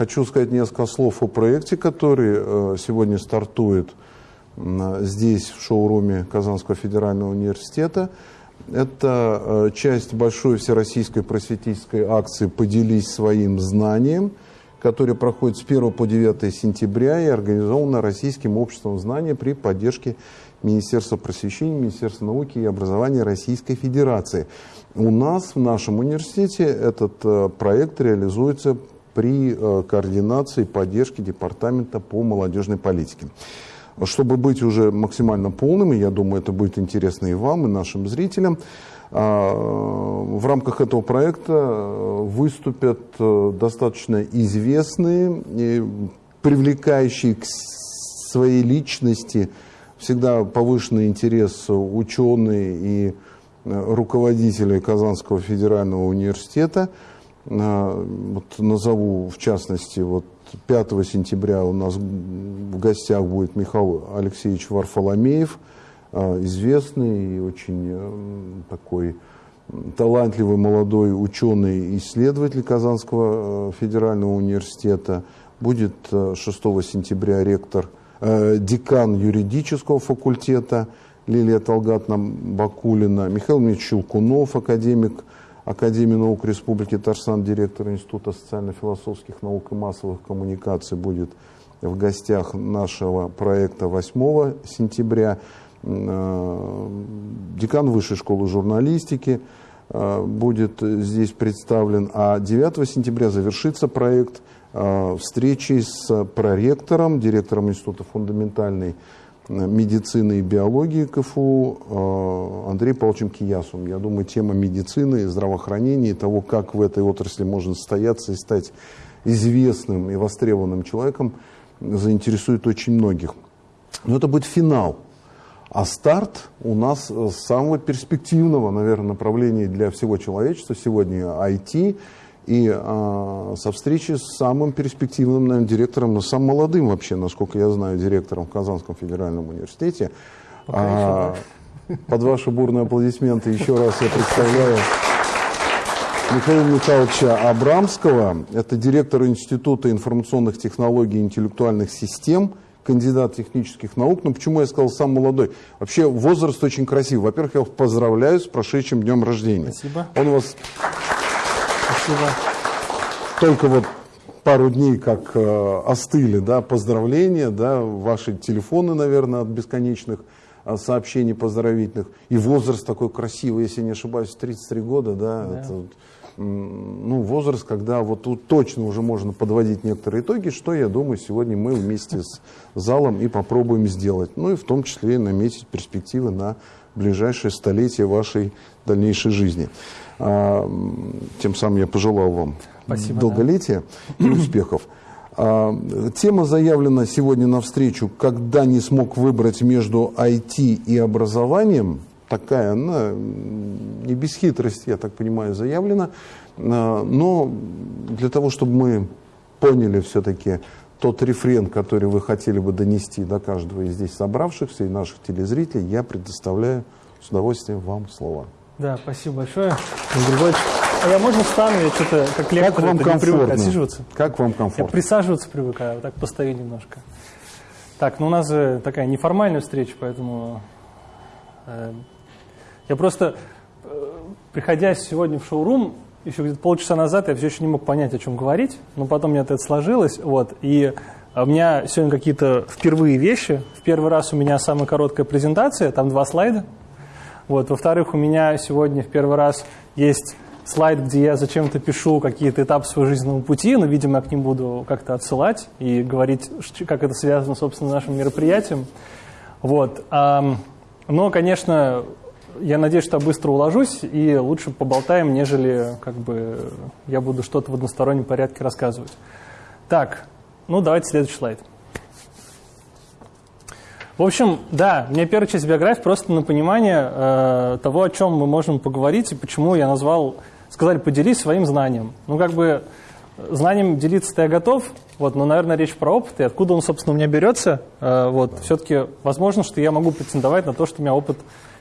Хочу сказать несколько слов о проекте, который э, сегодня стартует здесь, в шоуруме Казанского федерального университета. Это э, часть большой всероссийской просветительской акции «Поделись своим знанием», которая проходит с 1 по 9 сентября и организована Российским обществом знания при поддержке Министерства просвещения, Министерства науки и образования Российской Федерации. У нас в нашем университете этот э, проект реализуется при э, координации и поддержке Департамента по молодежной политике. Чтобы быть уже максимально полным, и я думаю, это будет интересно и вам, и нашим зрителям, а, в рамках этого проекта э, выступят э, достаточно известные, привлекающие к своей личности всегда повышенный интерес ученые и руководители Казанского федерального университета. Вот назову в частности вот 5 сентября у нас в гостях будет Михаил Алексеевич Варфоломеев, а, известный и очень э, такой талантливый молодой ученый-исследователь Казанского э, федерального университета. Будет 6 э, сентября ректор, декан юридического факультета Лилия Талгатна Бакулина, Михаил Ильич Щелкунов, академик Академии наук Республики Татарстан, директор Института социально-философских наук и массовых коммуникаций будет в гостях нашего проекта 8 сентября. Э, декан Высшей школы журналистики э, будет здесь представлен, а 9 сентября завершится проект э, встречи с проректором, директором Института фундаментальной медицины и биологии КФУ э, Андреем Павловичем Киясовым. Я думаю, тема медицины, здравоохранения и того, как в этой отрасли можно состояться и стать известным и востребованным человеком, заинтересует очень многих. Но это будет финал. А старт у нас с самого перспективного, наверное, направления для всего человечества сегодня IT – и а, со встречи с самым перспективным, наверное, директором, но самым молодым вообще, насколько я знаю, директором в Казанском федеральном университете. А, под ваши бурные аплодисменты еще раз я представляю Михаила Михайловича Абрамского. Это директор Института информационных технологий и интеллектуальных систем, кандидат технических наук. Но почему я сказал сам молодой? Вообще возраст очень красивый. Во-первых, я вас поздравляю с прошедшим днем рождения. Спасибо. Он у вас Спасибо. Только вот пару дней как э, остыли, да, поздравления, да, ваши телефоны, наверное, от бесконечных э, сообщений поздравительных. И возраст такой красивый, если не ошибаюсь, 33 года, да, да. Это, ну, возраст, когда вот тут точно уже можно подводить некоторые итоги, что, я думаю, сегодня мы вместе с залом и попробуем сделать. Ну и в том числе наметить перспективы на ближайшее столетие вашей дальнейшей жизни. А, тем самым я пожелал вам Спасибо, долголетия да. и успехов. А, тема заявлена сегодня на встречу «Когда не смог выбрать между IT и образованием». Такая, она не без хитрости, я так понимаю, заявлена. А, но для того, чтобы мы поняли все-таки тот рефрен, который вы хотели бы донести до каждого из здесь собравшихся и наших телезрителей, я предоставляю с удовольствием вам слова. Да, спасибо большое. А я можно встану? Я что-то как лектор как вам привык отсиживаться. Как вам комфортно? Я присаживаться привыкаю, вот так постою немножко. Так, ну у нас же такая неформальная встреча, поэтому э, я просто, э, приходя сегодня в шоурум, еще где-то полчаса назад я все еще не мог понять, о чем говорить, но потом у меня это сложилось, вот, и у меня сегодня какие-то впервые вещи. В первый раз у меня самая короткая презентация, там два слайда, вот. Во-вторых, у меня сегодня в первый раз есть слайд, где я зачем-то пишу какие-то этапы своего жизненного пути, но, видимо, я к ним буду как-то отсылать и говорить, как это связано, собственно, с нашим мероприятием. Вот. Но, конечно, я надеюсь, что я быстро уложусь и лучше поболтаем, нежели как бы я буду что-то в одностороннем порядке рассказывать. Так, ну давайте следующий слайд. В общем, да, у меня первая часть биографии просто на понимание э, того, о чем мы можем поговорить и почему я назвал, сказали, поделись своим знанием. Ну, как бы, знанием делиться-то я готов, вот, но, наверное, речь про опыт, и откуда он, собственно, у меня берется, э, вот, все-таки возможно, что я могу претендовать на то, что у меня опыт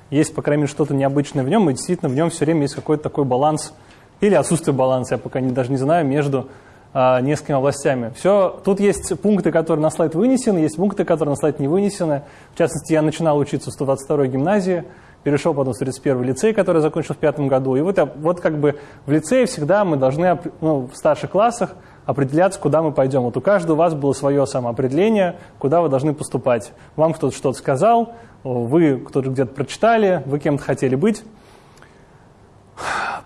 есть, по крайней мере, что-то необычное в нем, и действительно в нем все время есть какой-то такой баланс, или отсутствие баланса, я пока не, даже не знаю, между несколькими областями. Все, тут есть пункты, которые на слайд вынесены, есть пункты, которые на слайд не вынесены. В частности, я начинал учиться в 122-й гимназии, перешел потом в 31-й лицей, который я закончил в пятом году. И вот, вот как бы в лицее всегда мы должны ну, в старших классах определяться, куда мы пойдем. Вот у каждого у вас было свое самоопределение, куда вы должны поступать. Вам кто-то что-то сказал, вы кто-то где-то прочитали, вы кем-то хотели быть.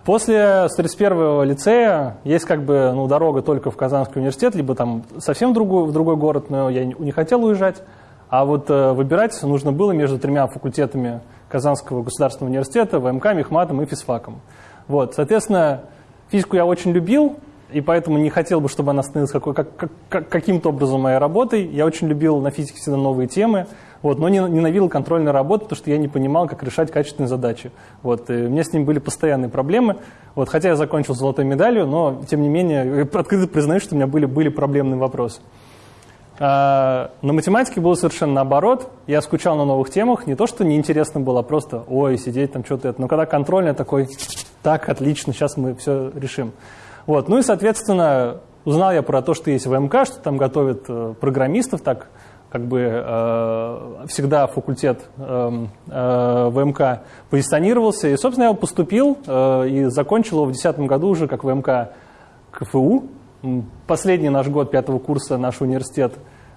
После 31-го лицея есть как бы ну, дорога только в Казанский университет, либо там совсем в другой, в другой город, но я не, хотел уезжать. А вот э, выбирать нужно было между тремя факультетами Казанского государственного университета, ВМК, Мехматом и физфаком. Вот, соответственно, физику я очень любил, и поэтому не хотел бы, чтобы она становилась какой, как, как, каким-то образом моей работой. Я очень любил на физике всегда новые темы, вот, но ненавидел контрольную работу, потому что я не понимал, как решать качественные задачи. Вот, и у меня с ним были постоянные проблемы. Вот, хотя я закончил золотой медалью, но, тем не менее, открыто признаю, что у меня были, были проблемные вопросы. А, на математике было совершенно наоборот. Я скучал на новых темах. Не то, что неинтересно было, а просто, ой, сидеть там что-то это. Но когда контрольная такой, так, отлично, сейчас мы все решим. Вот. Ну и, соответственно, узнал я про то, что есть ВМК, что там готовят э, программистов, так как бы э, всегда факультет э, э, ВМК позиционировался. И, собственно, я поступил э, и закончил его в 2010 году уже как ВМК КФУ. Последний наш год пятого курса наш университет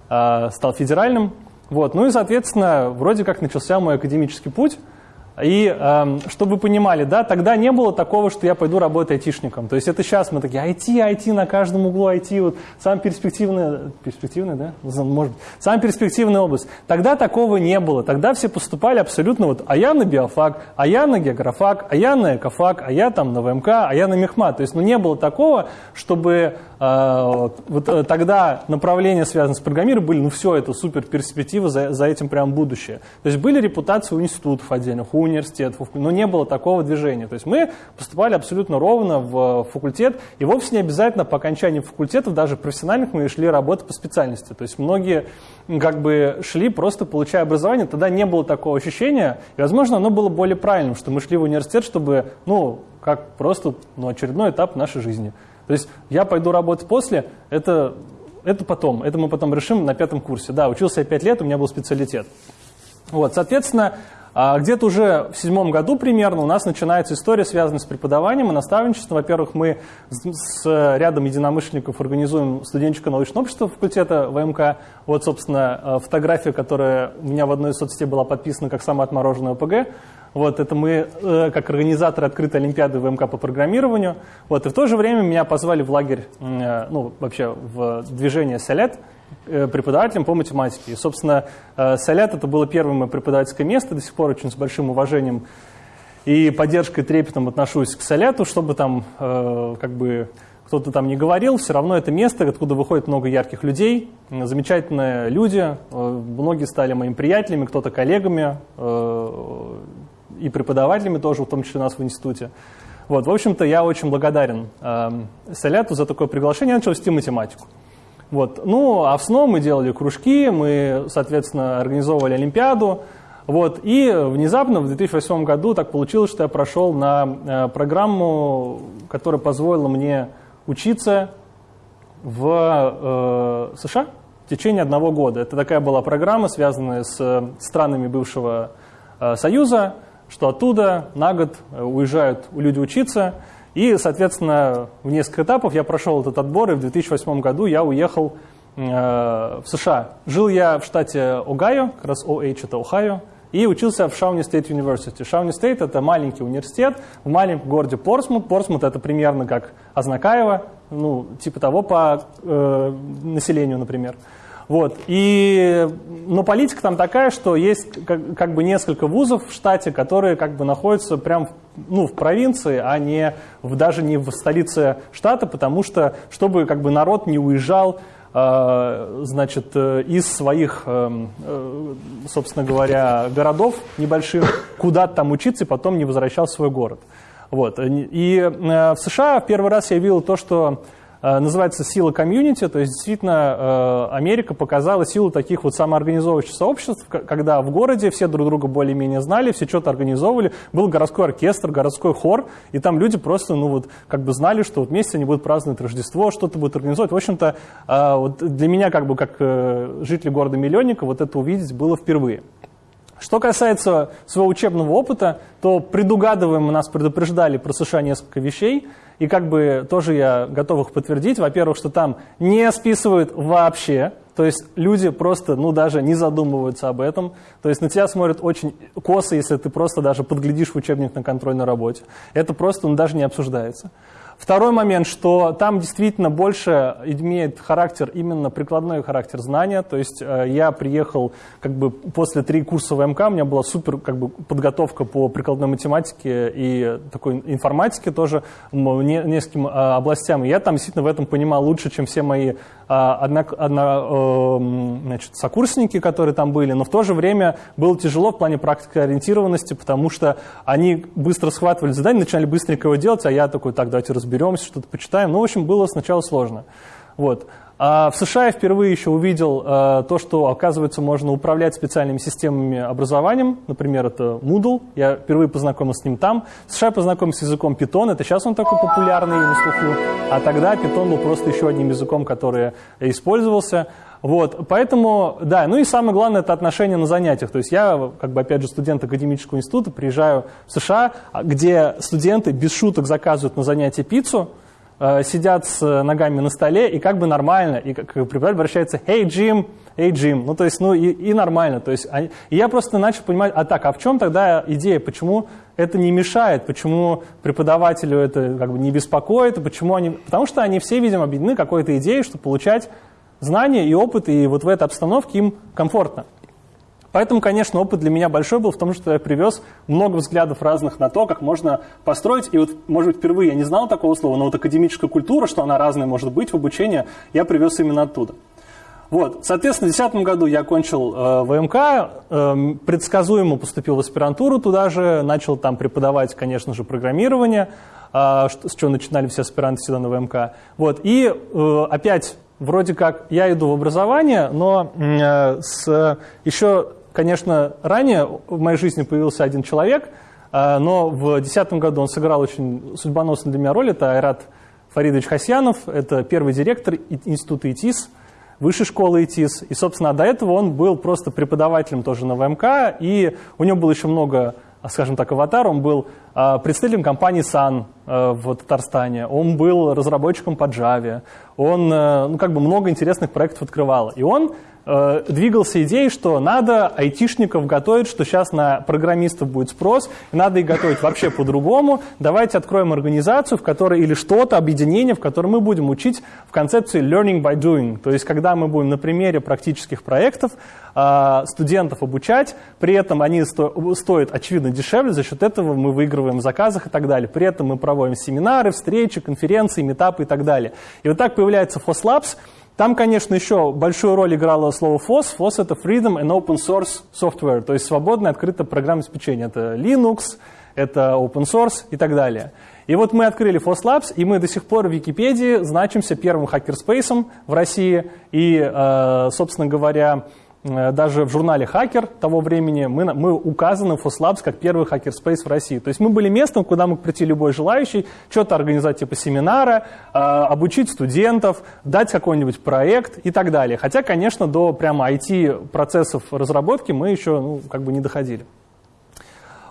э, стал федеральным. Вот. Ну и, соответственно, вроде как начался мой академический путь. И э, чтобы вы понимали, да, тогда не было такого, что я пойду работать айтишником. То есть это сейчас мы такие, IT, IT, на каждом углу IT, вот самая перспективная, перспективная, да, может быть, самая перспективная область. Тогда такого не было. Тогда все поступали абсолютно вот, а я на биофак, а я на географак, а я на экофак, а я там на ВМК, а я на мехмат. То есть, ну, не было такого, чтобы вот э, тогда направления, связанные с программированием, были, ну, все, это супер перспектива, за, за этим прям будущее. То есть были репутации у институтов отдельных, у университетов, но не было такого движения. То есть мы поступали абсолютно ровно в факультет, и вовсе не обязательно по окончании факультетов, даже профессиональных, мы шли работать по специальности. То есть многие как бы шли просто получая образование, тогда не было такого ощущения, и, возможно, оно было более правильным, что мы шли в университет, чтобы, ну, как просто ну, очередной этап нашей жизни. То есть я пойду работать после, это, это потом, это мы потом решим на пятом курсе. Да, учился я пять лет, у меня был специалитет. Вот, соответственно, а где-то уже в седьмом году примерно у нас начинается история, связанная с преподаванием и наставничеством. Во-первых, мы с рядом единомышленников организуем студенческое научное общество факультета ВМК. Вот, собственно, э, фотография, которая у меня в одной из соцсетей была подписана как самое отмороженное ОПГ. Вот, это мы, э, как организаторы открытой олимпиады ВМК по программированию. Вот, и в то же время меня позвали в лагерь, э, ну, вообще в движение «Солет», Э, преподавателем по математике. И, собственно, э, Солят это было первое преподавательское место, до сих пор очень с большим уважением и поддержкой, трепетом отношусь к Соляту, чтобы там э, как бы кто-то там не говорил, все равно это место, откуда выходит много ярких людей, замечательные люди, многие стали моими приятелями, кто-то коллегами и преподавателями тоже, в том числе у нас в институте. Вот, в общем-то, я очень благодарен Соляту за такое приглашение, я начал вести математику. Вот. Ну, а в СНО мы делали кружки, мы, соответственно, организовывали Олимпиаду. Вот. И внезапно в 2008 году так получилось, что я прошел на э, программу, которая позволила мне учиться в э, США в течение одного года. Это такая была программа, связанная с странами бывшего э, Союза, что оттуда на год э, уезжают люди учиться. И, соответственно, в несколько этапов я прошел этот отбор, и в 2008 году я уехал э, в США. Жил я в штате Огайо, как раз OH это Ohio, и учился в Шауни State University. Шауни State это маленький университет в маленьком городе Портсмут. Портсмут это примерно как Азнакаево, ну, типа того по э, населению, например. Вот. И, но политика там такая, что есть как, как бы несколько вузов в штате, которые как бы находятся прям ну, в провинции, а не в, даже не в столице штата, потому что, чтобы как бы народ не уезжал э, значит, э, из своих, э, собственно говоря, городов небольших, куда-то там учиться и потом не возвращал в свой город. Вот. И в США в первый раз я видел то, что называется «Сила комьюнити», то есть действительно Америка показала силу таких вот самоорганизовывающих сообществ, когда в городе все друг друга более-менее знали, все что-то организовывали, был городской оркестр, городской хор, и там люди просто, ну вот, как бы знали, что вот вместе они будут праздновать Рождество, что-то будут организовывать. В общем-то, вот для меня, как бы, как жителя города-миллионника, вот это увидеть было впервые. Что касается своего учебного опыта, то предугадываем, нас предупреждали про США несколько вещей, и как бы тоже я готов их подтвердить. Во-первых, что там не списывают вообще, то есть люди просто, ну, даже не задумываются об этом. То есть на тебя смотрят очень косо, если ты просто даже подглядишь в учебник на контрольной работе. Это просто ну, даже не обсуждается. Второй момент, что там действительно больше имеет характер, именно прикладной характер знания. То есть э, я приехал как бы после три курса ВМК, у меня была супер как бы, подготовка по прикладной математике и такой информатике тоже, не, нескольким э, областям. И я там действительно в этом понимал лучше, чем все мои а, одно, одно, э, значит, сокурсники, которые там были, но в то же время было тяжело в плане практики ориентированности, потому что они быстро схватывали задание, начинали быстренько его делать, а я такой, так, давайте разберемся, что-то почитаем. Ну, в общем, было сначала сложно. Вот. А в США я впервые еще увидел э, то, что, оказывается, можно управлять специальными системами образованием. Например, это Moodle. Я впервые познакомился с ним там. В США я познакомился с языком Python. Это сейчас он такой популярный на слуху. А тогда Python был просто еще одним языком, который использовался. Вот, поэтому, да, ну и самое главное, это отношение на занятиях. То есть я, как бы, опять же, студент академического института, приезжаю в США, где студенты без шуток заказывают на занятия пиццу, Э, сидят с ногами на столе, и как бы нормально, и как преподаватель обращается «Hey, Jim!» «Hey, Jim!» Ну, то есть, ну, и, и нормально. То есть, они, и я просто начал понимать, а так, а в чем тогда идея, почему это не мешает, почему преподавателю это как бы не беспокоит, почему они... Потому что они все, видимо, объединены какой-то идеей, что получать знания и опыт, и вот в этой обстановке им комфортно. Поэтому, конечно, опыт для меня большой был в том, что я привез много взглядов разных на то, как можно построить. И вот, может быть, впервые я не знал такого слова, но вот академическая культура, что она разная может быть в обучении, я привез именно оттуда. Вот, соответственно, в 2010 году я окончил э, ВМК, э, предсказуемо поступил в аспирантуру туда же, начал там преподавать, конечно же, программирование, э, с чего начинали все аспиранты сюда на ВМК. Вот, и э, опять вроде как я иду в образование, но э, с еще конечно, ранее в моей жизни появился один человек, а, но в 2010 году он сыграл очень судьбоносную для меня роль. Это Айрат Фаридович Хасьянов, это первый директор института ИТИС, высшей школы ИТИС. И, собственно, до этого он был просто преподавателем тоже на ВМК, и у него было еще много скажем так, аватар, он был а, представителем компании Sun в Татарстане, он был разработчиком по Java, он э, ну, как бы много интересных проектов открывал. И он Э, двигался идеей, что надо айтишников готовить, что сейчас на программистов будет спрос, надо их готовить вообще по-другому. Давайте откроем организацию, в которой или что-то, объединение, в котором мы будем учить в концепции learning by doing. То есть, когда мы будем на примере практических проектов э, студентов обучать, при этом они сто, стоят, очевидно, дешевле, за счет этого мы выигрываем в заказах и так далее. При этом мы проводим семинары, встречи, конференции, метапы и так далее. И вот так появляется FOSLabs, там, конечно, еще большую роль играло слово FOSS. FOSS — это Freedom and Open Source Software, то есть свободное открытое программное обеспечение. Это Linux, это Open Source и так далее. И вот мы открыли FOSS Labs, и мы до сих пор в Википедии значимся первым хакерспейсом в России. И, э, собственно говоря, даже в журнале «Хакер» того времени мы, мы указаны в FOSLabs как первый хакерспейс в России. То есть мы были местом, куда мог прийти любой желающий, что-то организовать типа семинара, э, обучить студентов, дать какой-нибудь проект и так далее. Хотя, конечно, до прямо IT-процессов разработки мы еще ну, как бы не доходили.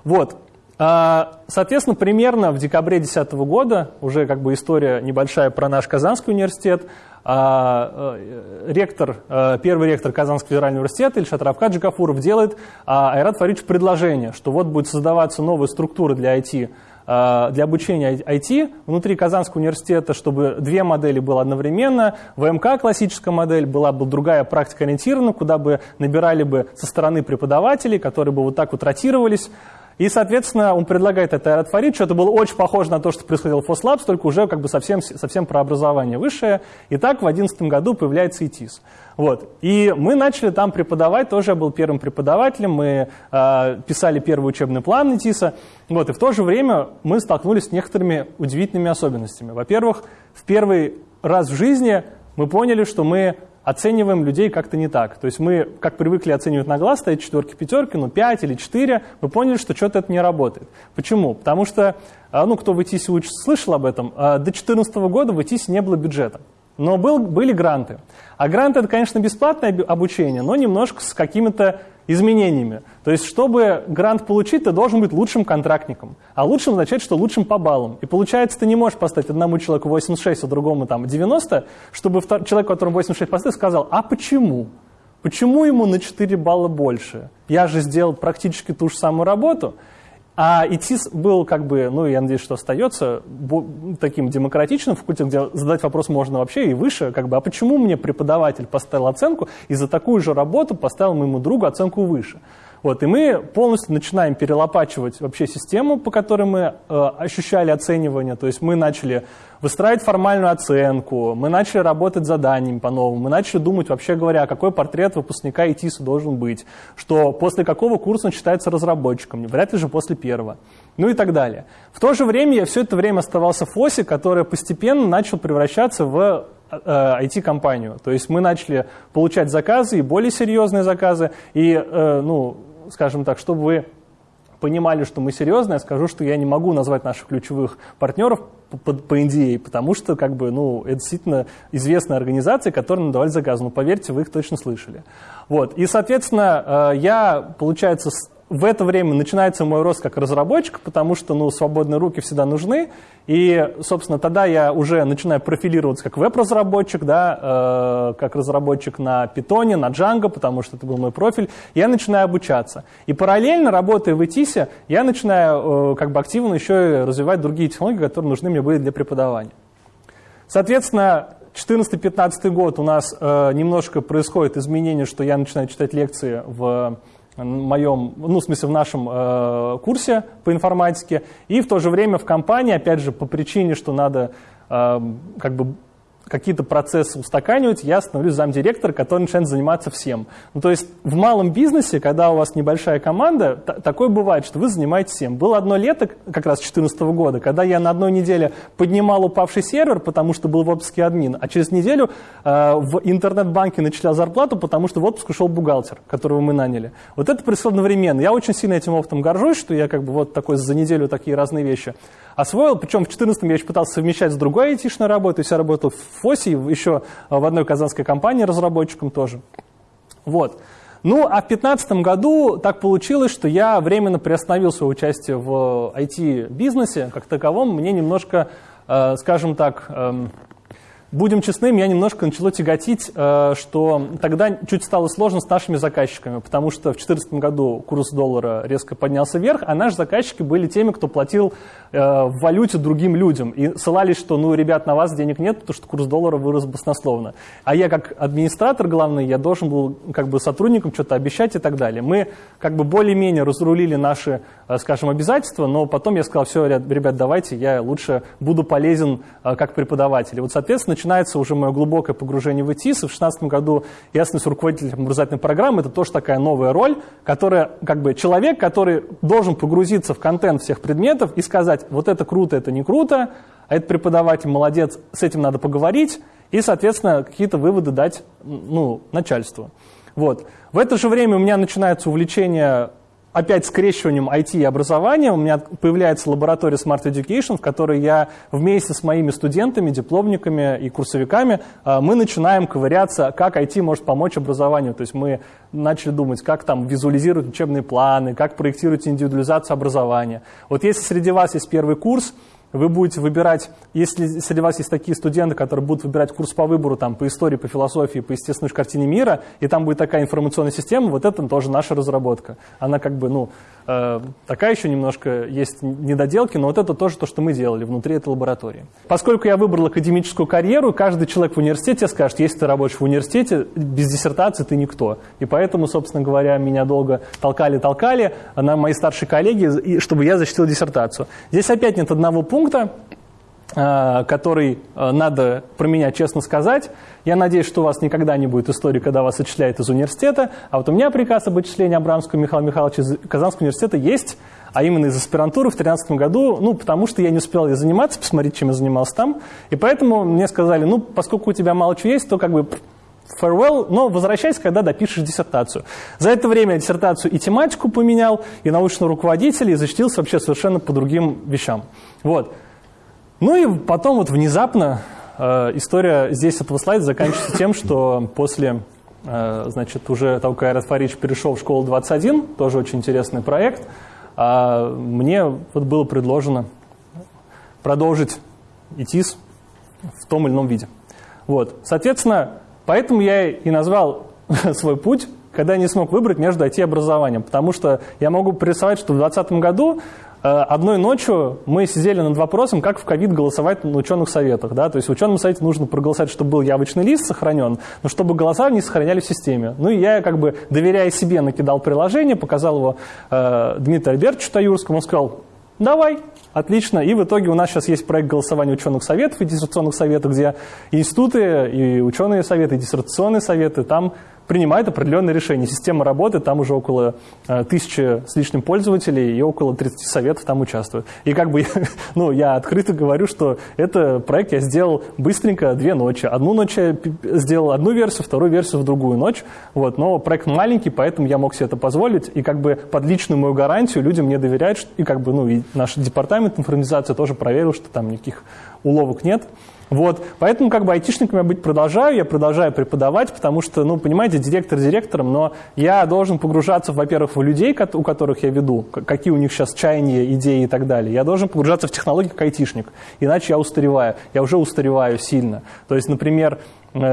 Вот. А, соответственно, примерно в декабре 2010 года, уже как бы история небольшая про наш Казанский университет, а, э, ректор, э, первый ректор Казанского федерального университета Ильшат Равкад Джигафуров делает а, Айрат Фаридович предложение, что вот будет создаваться новая структура для IT, для обучения IT внутри Казанского университета, чтобы две модели было одновременно. ВМК классическая модель, была бы другая практика ориентирована, куда бы набирали бы со стороны преподавателей, которые бы вот так вот ротировались. И, соответственно, он предлагает это Айрат Фарид, что это было очень похоже на то, что происходило в FOSLabs, только уже как бы совсем, совсем про образование высшее. И так в 2011 году появляется ИТИС. Вот. И мы начали там преподавать, тоже я был первым преподавателем, мы э, писали первый учебный план ИТИСа. Вот. И в то же время мы столкнулись с некоторыми удивительными особенностями. Во-первых, в первый раз в жизни мы поняли, что мы оцениваем людей как-то не так. То есть мы, как привыкли оценивать на глаз, стоят четверки, пятерки, ну 5 или 4, мы поняли, что что-то это не работает. Почему? Потому что, а, ну кто в ИТИСе учится, слышал об этом, а, до 2014 года в ИТИСе не было бюджета. Но был, были гранты. А гранты это, конечно, бесплатное обучение, но немножко с какими-то изменениями. То есть, чтобы грант получить, ты должен быть лучшим контрактником. А лучшим означает, что лучшим по баллам. И получается, ты не можешь поставить одному человеку 86, а другому там 90, чтобы человек, которому 86 поставил, сказал, а почему? Почему ему на 4 балла больше? Я же сделал практически ту же самую работу. А ИТИС был как бы, ну, я надеюсь, что остается таким демократичным факультетом, где задать вопрос можно вообще и выше, как бы, а почему мне преподаватель поставил оценку и за такую же работу поставил моему другу оценку выше? Вот, и мы полностью начинаем перелопачивать вообще систему, по которой мы э, ощущали оценивание. То есть мы начали выстраивать формальную оценку, мы начали работать заданиями по-новому, мы начали думать, вообще говоря, какой портрет выпускника ИТИСа должен быть, что после какого курса он считается разработчиком, вряд ли же после первого, ну и так далее. В то же время я все это время оставался в ФОСе, который постепенно начал превращаться в IT-компанию. Э, То есть мы начали получать заказы, и более серьезные заказы, и, э, ну, скажем так, чтобы вы понимали, что мы серьезно, я скажу, что я не могу назвать наших ключевых партнеров по, по NDA, потому что как бы, ну, это действительно известная организация, которая нам давали заказ. Ну, поверьте, вы их точно слышали. Вот. И, соответственно, э, я, получается, в это время начинается мой рост как разработчик, потому что ну, свободные руки всегда нужны. И, собственно, тогда я уже начинаю профилироваться как веб-разработчик, да, э, как разработчик на Python, на Django, потому что это был мой профиль. Я начинаю обучаться. И параллельно, работая в ETIS, я начинаю э, как бы активно еще и развивать другие технологии, которые нужны мне были для преподавания. Соответственно, 2014-2015 год у нас э, немножко происходит изменение, что я начинаю читать лекции в моем, ну, в смысле, в нашем э, курсе по информатике, и в то же время в компании, опять же, по причине, что надо э, как бы какие-то процессы устаканивать, я становлюсь замдиректора, который начинает заниматься всем. Ну, то есть в малом бизнесе, когда у вас небольшая команда, такое бывает, что вы занимаетесь всем. Было одно лето, как раз 2014 года, когда я на одной неделе поднимал упавший сервер, потому что был в отпуске админ, а через неделю э, в интернет-банке начислял зарплату, потому что в отпуск ушел бухгалтер, которого мы наняли. Вот это происходит одновременно. Я очень сильно этим опытом горжусь, что я как бы вот такой за неделю такие разные вещи освоил. Причем в 2014 я еще пытался совмещать с другой айтишной работой. То есть я работал в ФОСе, еще в одной казанской компании разработчиком тоже. Вот. Ну, а в 2015 году так получилось, что я временно приостановил свое участие в IT-бизнесе как таковом. Мне немножко, э, скажем так, эм, Будем честны, меня немножко начало тяготить, э, что тогда чуть стало сложно с нашими заказчиками, потому что в 2014 году курс доллара резко поднялся вверх, а наши заказчики были теми, кто платил э, в валюте другим людям. И ссылались, что, ну, ребят, на вас денег нет, потому что курс доллара вырос баснословно. А я как администратор главный, я должен был как бы сотрудникам что-то обещать и так далее. Мы как бы более-менее разрулили наши, э, скажем, обязательства, но потом я сказал, все, ребят, давайте, я лучше буду полезен как преподаватель. И вот, соответственно, начинается уже мое глубокое погружение в ИТИС. В 2016 году я становлюсь руководителем образовательной программы. Это тоже такая новая роль, которая как бы человек, который должен погрузиться в контент всех предметов и сказать, вот это круто, это не круто, а этот преподаватель молодец, с этим надо поговорить, и, соответственно, какие-то выводы дать ну, начальству. Вот. В это же время у меня начинается увлечение опять скрещиванием IT и образования у меня появляется лаборатория Smart Education, в которой я вместе с моими студентами, дипломниками и курсовиками а, мы начинаем ковыряться, как IT может помочь образованию. То есть мы начали думать, как там визуализировать учебные планы, как проектировать индивидуализацию образования. Вот если среди вас есть первый курс, вы будете выбирать, если среди вас есть такие студенты, которые будут выбирать курс по выбору там, по истории, по философии, по естественной картине мира, и там будет такая информационная система, вот это тоже наша разработка. Она как бы, ну, такая еще немножко есть недоделки, но вот это тоже то, что мы делали внутри этой лаборатории. Поскольку я выбрал академическую карьеру, каждый человек в университете скажет, если ты работаешь в университете, без диссертации ты никто. И поэтому, собственно говоря, меня долго толкали-толкали на мои старшие коллеги, чтобы я защитил диссертацию. Здесь опять нет одного пункта, Э, который э, надо про меня честно сказать. Я надеюсь, что у вас никогда не будет истории, когда вас отчисляют из университета. А вот у меня приказ об отчислении Абрамского Михаила Михайловича из Казанского университета есть, а именно из аспирантуры в 2013 году, ну, потому что я не успел заниматься, посмотреть, чем я занимался там. И поэтому мне сказали, ну, поскольку у тебя мало чего есть, то как бы farewell, но возвращайся, когда допишешь диссертацию. За это время я диссертацию и тематику поменял, и научного руководителя, и защитился вообще совершенно по другим вещам. Вот. Ну и потом вот внезапно э, история здесь этого слайда заканчивается тем, что после, э, значит, уже того, как Айрат Фарич перешел в школу 21, тоже очень интересный проект, э, мне вот было предложено продолжить ИТИС в том или ином виде. Вот, соответственно, поэтому я и назвал свой путь когда я не смог выбрать между IT-образованием, потому что я могу представить, что в 2020 году одной ночью мы сидели над вопросом, как в ковид голосовать на ученых советах. Да? То есть в ученом совете нужно проголосовать, чтобы был явочный лист сохранен, но чтобы голоса не сохраняли в системе. Ну и я, как бы, доверяя себе, накидал приложение, показал его э, Дмитрию Альбертовичу Таюрскому, он сказал, давай, отлично. И в итоге у нас сейчас есть проект голосования ученых советов и диссертационных советов, где институты, и ученые советы, и диссертационные советы, там принимает определенные решения. Система работает, там уже около э, тысячи с лишним пользователей и около 30 советов там участвуют. И как бы, ну, я открыто говорю, что это проект я сделал быстренько две ночи. Одну ночь я сделал одну версию, вторую версию в другую ночь. Вот, но проект маленький, поэтому я мог себе это позволить. И как бы под личную мою гарантию люди мне доверяют. И как бы, ну, и наш департамент информатизации тоже проверил, что там никаких уловок нет. Вот, поэтому как бы айтишником я быть продолжаю, я продолжаю преподавать, потому что, ну, понимаете, директор директором, но я должен погружаться, во-первых, в людей, у которых я веду, какие у них сейчас чаяния, идеи и так далее. Я должен погружаться в технологии как айтишник, иначе я устареваю, я уже устареваю сильно. То есть, например,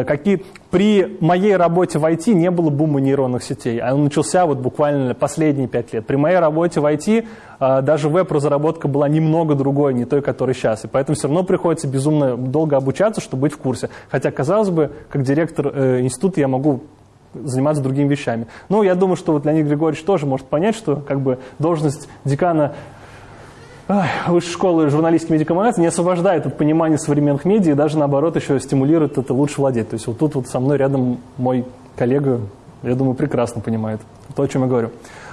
какие при моей работе в IT не было бума нейронных сетей. А он начался вот буквально последние пять лет. При моей работе в IT э, даже веб-разработка была немного другой, не той, которая сейчас. И поэтому все равно приходится безумно долго обучаться, чтобы быть в курсе. Хотя, казалось бы, как директор э, института я могу заниматься другими вещами. Но я думаю, что вот Леонид Григорьевич тоже может понять, что как бы должность декана высшей школы журналистики медиакоммуникации не освобождает от понимания современных медиа и даже наоборот еще стимулирует это лучше владеть. То есть вот тут вот со мной рядом мой коллега, я думаю, прекрасно понимает то, о чем я говорю.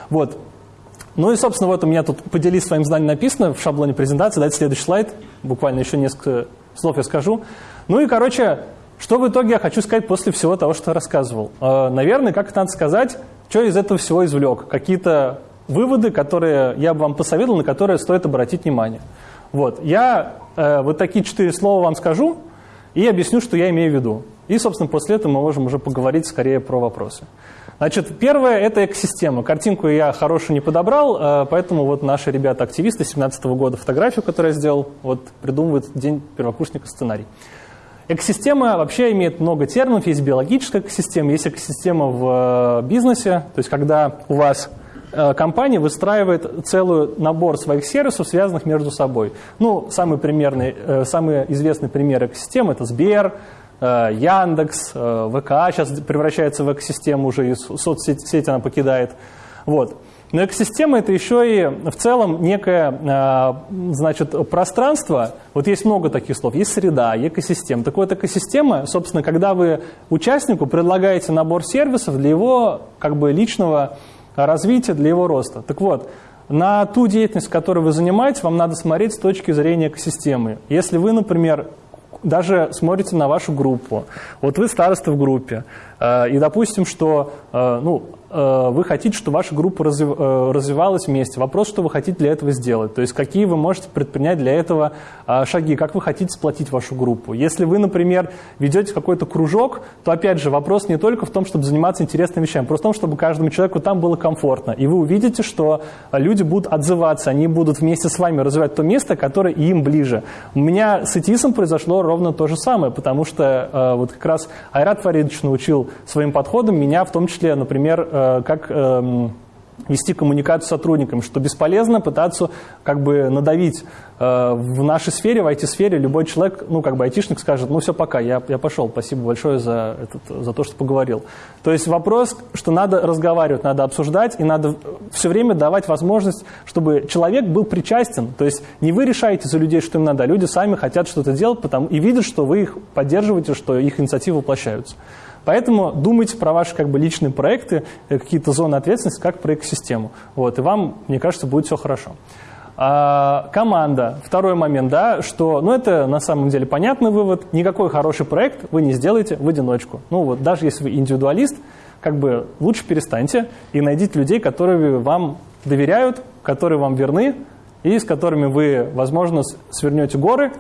Вот. Ну и, собственно, вот у меня тут поделись своим знанием написано в шаблоне презентации. Дайте следующий слайд. Буквально еще несколько слов я скажу. Ну и, короче, что в итоге я хочу сказать после всего того, что рассказывал? Э, наверное, как это надо сказать, что из этого всего извлек? Какие-то выводы, которые я бы вам посоветовал, на которые стоит обратить внимание. Вот. Я э, вот такие четыре слова вам скажу и объясню, что я имею в виду. И, собственно, после этого мы можем уже поговорить скорее про вопросы. Значит, первое – это экосистема. Картинку я хорошую не подобрал, э, поэтому вот наши ребята-активисты 2017 года фотографию, которую я сделал, вот придумывают день первокурсника сценарий. Экосистема вообще имеет много терминов. Есть биологическая экосистема, есть экосистема в э, бизнесе, то есть когда у вас компания выстраивает целый набор своих сервисов, связанных между собой. Ну, самый, примерный, э, самый известный пример экосистемы – это Сбер, э, Яндекс, ВК сейчас превращается в экосистему уже, и соцсеть она покидает. Вот. Но экосистема – это еще и в целом некое значит, пространство. Вот есть много таких слов. Есть среда, экосистема. Так вот, экосистема, собственно, когда вы участнику предлагаете набор сервисов для его как бы, личного развития, для его роста. Так вот, на ту деятельность, которой вы занимаетесь, вам надо смотреть с точки зрения экосистемы. Если вы, например, даже смотрите на вашу группу, вот вы староста в группе, э, и допустим, что э, ну, вы хотите, чтобы ваша группа э, развивалась вместе. Вопрос, что вы хотите для этого сделать. То есть какие вы можете предпринять для этого а, шаги, как вы хотите сплотить вашу группу. Если вы, например, ведете какой-то кружок, то опять же вопрос не только в том, чтобы заниматься интересными вещами, просто в том, чтобы каждому человеку там было комфортно. И вы увидите, что люди будут отзываться, они будут вместе с вами развивать то место, которое им ближе. У меня с ИТИСом произошло ровно то же самое, потому что э, вот как раз Айрат Фаридович научил своим подходом меня, в том числе, например, Э, как эм, вести коммуникацию с сотрудниками, что бесполезно пытаться как бы надавить э, в нашей сфере, в IT-сфере. Любой человек, ну как бы айтишник скажет, ну все, пока, я, я пошел, спасибо большое за, этот, за то, что поговорил. То есть вопрос, что надо разговаривать, надо обсуждать, и надо все время давать возможность, чтобы человек был причастен. То есть не вы решаете за людей, что им надо, а люди сами хотят что-то делать потому, и видят, что вы их поддерживаете, что их инициативы воплощаются. Поэтому думайте про ваши как бы, личные проекты, э, какие-то зоны ответственности, как про экосистему. Вот, и вам, мне кажется, будет все хорошо. А, команда. Второй момент, да, что, ну, это на самом деле понятный вывод. Никакой хороший проект вы не сделаете в одиночку. Ну, вот даже если вы индивидуалист, как бы лучше перестаньте и найдите людей, которые вам доверяют, которые вам верны и с которыми вы, возможно, свернете горы,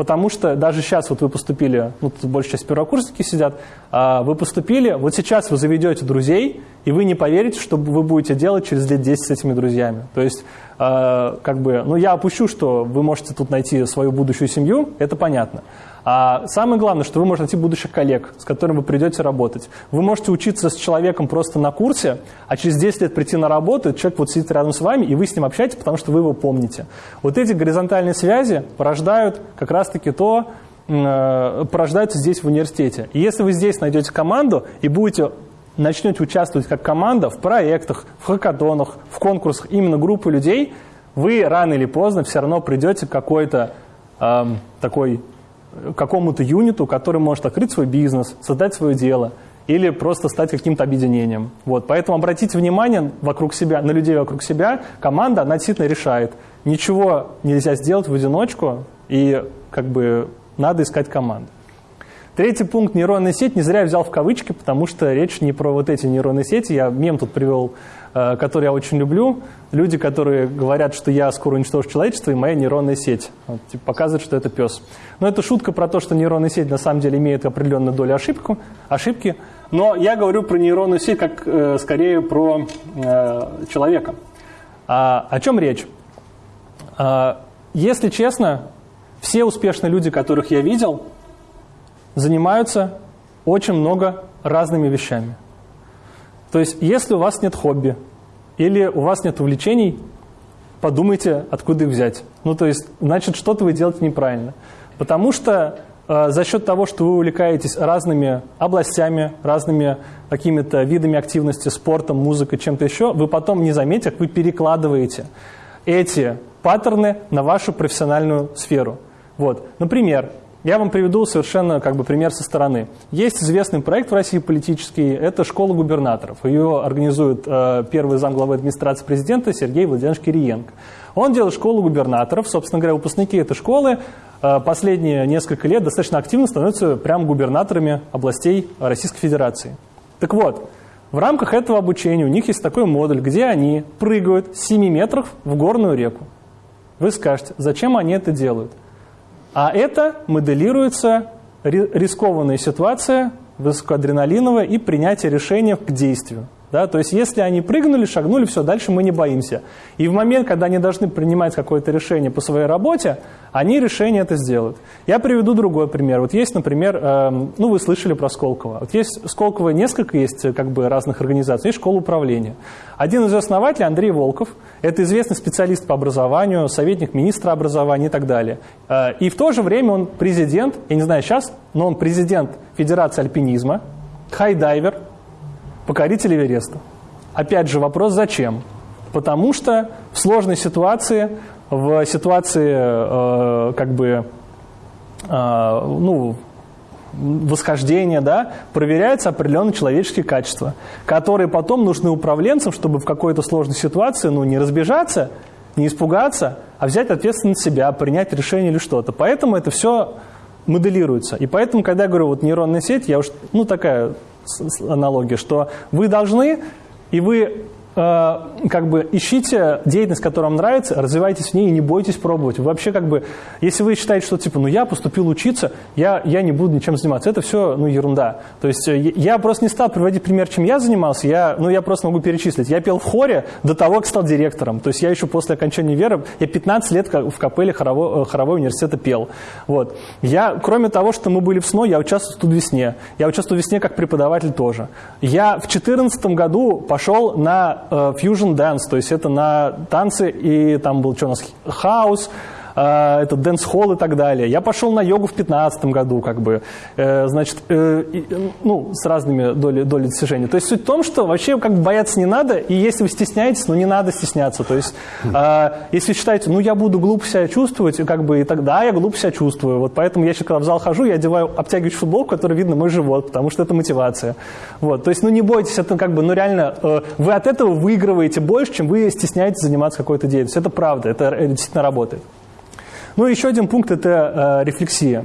потому что даже сейчас вот вы поступили, ну, тут большая часть первокурсники сидят, а вы поступили, вот сейчас вы заведете друзей, и вы не поверите, что вы будете делать через лет 10 с этими друзьями. То есть, э, как бы, ну, я опущу, что вы можете тут найти свою будущую семью, это понятно. А самое главное, что вы можете найти будущих коллег, с которыми вы придете работать. Вы можете учиться с человеком просто на курсе, а через 10 лет прийти на работу, человек вот сидит рядом с вами, и вы с ним общаетесь, потому что вы его помните. Вот эти горизонтальные связи порождают как раз-таки то, э, порождаются здесь в университете. И если вы здесь найдете команду и будете начнете участвовать как команда в проектах, в хакатонах, в конкурсах именно группы людей, вы рано или поздно все равно придете к какой-то эм, такой какому-то юниту, который может открыть свой бизнес, создать свое дело или просто стать каким-то объединением. Вот. Поэтому обратите внимание вокруг себя, на людей вокруг себя. Команда, она действительно решает. Ничего нельзя сделать в одиночку, и как бы надо искать команду. Третий пункт – нейронная сеть. Не зря я взял в кавычки, потому что речь не про вот эти нейронные сети. Я мем тут привел, который я очень люблю. Люди, которые говорят, что я скоро уничтожу человечество, и моя нейронная сеть. Вот, типа, показывает, что это пес. Но это шутка про то, что нейронная сеть на самом деле имеет определенную долю ошибку, ошибки. Но я говорю про нейронную сеть как э, скорее про э, человека. А, о чем речь? А, если честно, все успешные люди, которых я видел – занимаются очень много разными вещами. То есть, если у вас нет хобби или у вас нет увлечений, подумайте, откуда их взять. Ну, то есть, значит, что-то вы делаете неправильно. Потому что э, за счет того, что вы увлекаетесь разными областями, разными какими-то видами активности, спортом, музыкой, чем-то еще, вы потом не заметите, как вы перекладываете эти паттерны на вашу профессиональную сферу. Вот. Например, я вам приведу совершенно как бы пример со стороны. Есть известный проект в России политический, это школа губернаторов. Ее организует э, первый замглавы администрации президента Сергей Владимирович Кириенко. Он делает школу губернаторов, собственно говоря, выпускники этой школы э, последние несколько лет достаточно активно становятся прям губернаторами областей Российской Федерации. Так вот, в рамках этого обучения у них есть такой модуль, где они прыгают с 7 метров в горную реку. Вы скажете, зачем они это делают? А это моделируется рискованная ситуация, высокоадреналиновая и принятие решения к действию. Да? То есть если они прыгнули, шагнули, все, дальше мы не боимся. И в момент, когда они должны принимать какое-то решение по своей работе, они решение это сделают. Я приведу другой пример. Вот есть, например, э, ну вы слышали про Сколково. Вот есть Сколково несколько есть э, как бы разных организаций, есть школа управления. Один из основателей Андрей Волков, это известный специалист по образованию, советник министра образования и так далее. Э, и в то же время он президент, я не знаю сейчас, но он президент Федерации альпинизма, хайдайвер, покоритель Эвереста. Опять же вопрос, зачем? Потому что в сложной ситуации, в ситуации э, как бы э, ну, восхождения, да, проверяются определенные человеческие качества, которые потом нужны управленцам, чтобы в какой-то сложной ситуации ну, не разбежаться, не испугаться, а взять ответственность на себя, принять решение или что-то. Поэтому это все моделируется. И поэтому, когда я говорю вот нейронная сеть, я уж, ну такая аналогия, что вы должны, и вы как бы ищите деятельность, которая вам нравится, развивайтесь в ней и не бойтесь пробовать. Вообще как бы, если вы считаете, что типа, ну я поступил учиться, я, я не буду ничем заниматься, это все, ну, ерунда. То есть э, я просто не стал приводить пример, чем я занимался, я, ну, я просто могу перечислить. Я пел в хоре до того, как стал директором. То есть я еще после окончания веры, я 15 лет в капелле хоровой, э, хоровой университета пел. Вот. Я, кроме того, что мы были в СНО, я участвую в студвесне. Я участвую в весне как преподаватель тоже. Я в 2014 году пошел на на э, fusion dance, то есть это на танцы, и там был что у нас, house, э, это dancehall и так далее. Я пошел на йогу в 2015 году, как бы, э, значит, э, ну, с разными долей, долей достижений. То есть суть в том, что вообще как бы бояться не надо, и если вы стесняетесь, ну, не надо стесняться. То есть, э, если считаете, ну, я буду глупо себя чувствовать, как бы, и тогда я глупо себя чувствую. Вот поэтому я сейчас, когда в зал хожу, я одеваю обтягивающую футболку, которой видно мой живот, потому что это мотивация. Вот, то есть, ну, не бойтесь, это как бы, ну, реально, э, вы от этого выигрываете больше, чем вы стесняетесь заниматься какой-то деятельностью. Это правда, это действительно работает. Ну, еще один пункт – это э, рефлексия.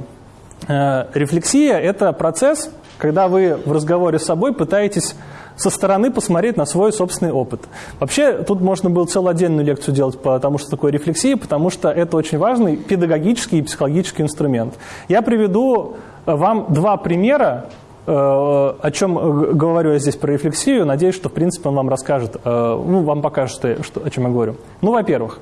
Э, рефлексия – это процесс, когда вы в разговоре с собой пытаетесь со стороны посмотреть на свой собственный опыт. Вообще, тут можно было целую отдельную лекцию делать по тому, что такое рефлексия, потому что это очень важный педагогический и психологический инструмент. Я приведу вам два примера, э, о чем говорю я здесь про рефлексию. Надеюсь, что, в принципе, он вам расскажет, э, ну, вам покажет, что, о чем я говорю. Ну, во-первых,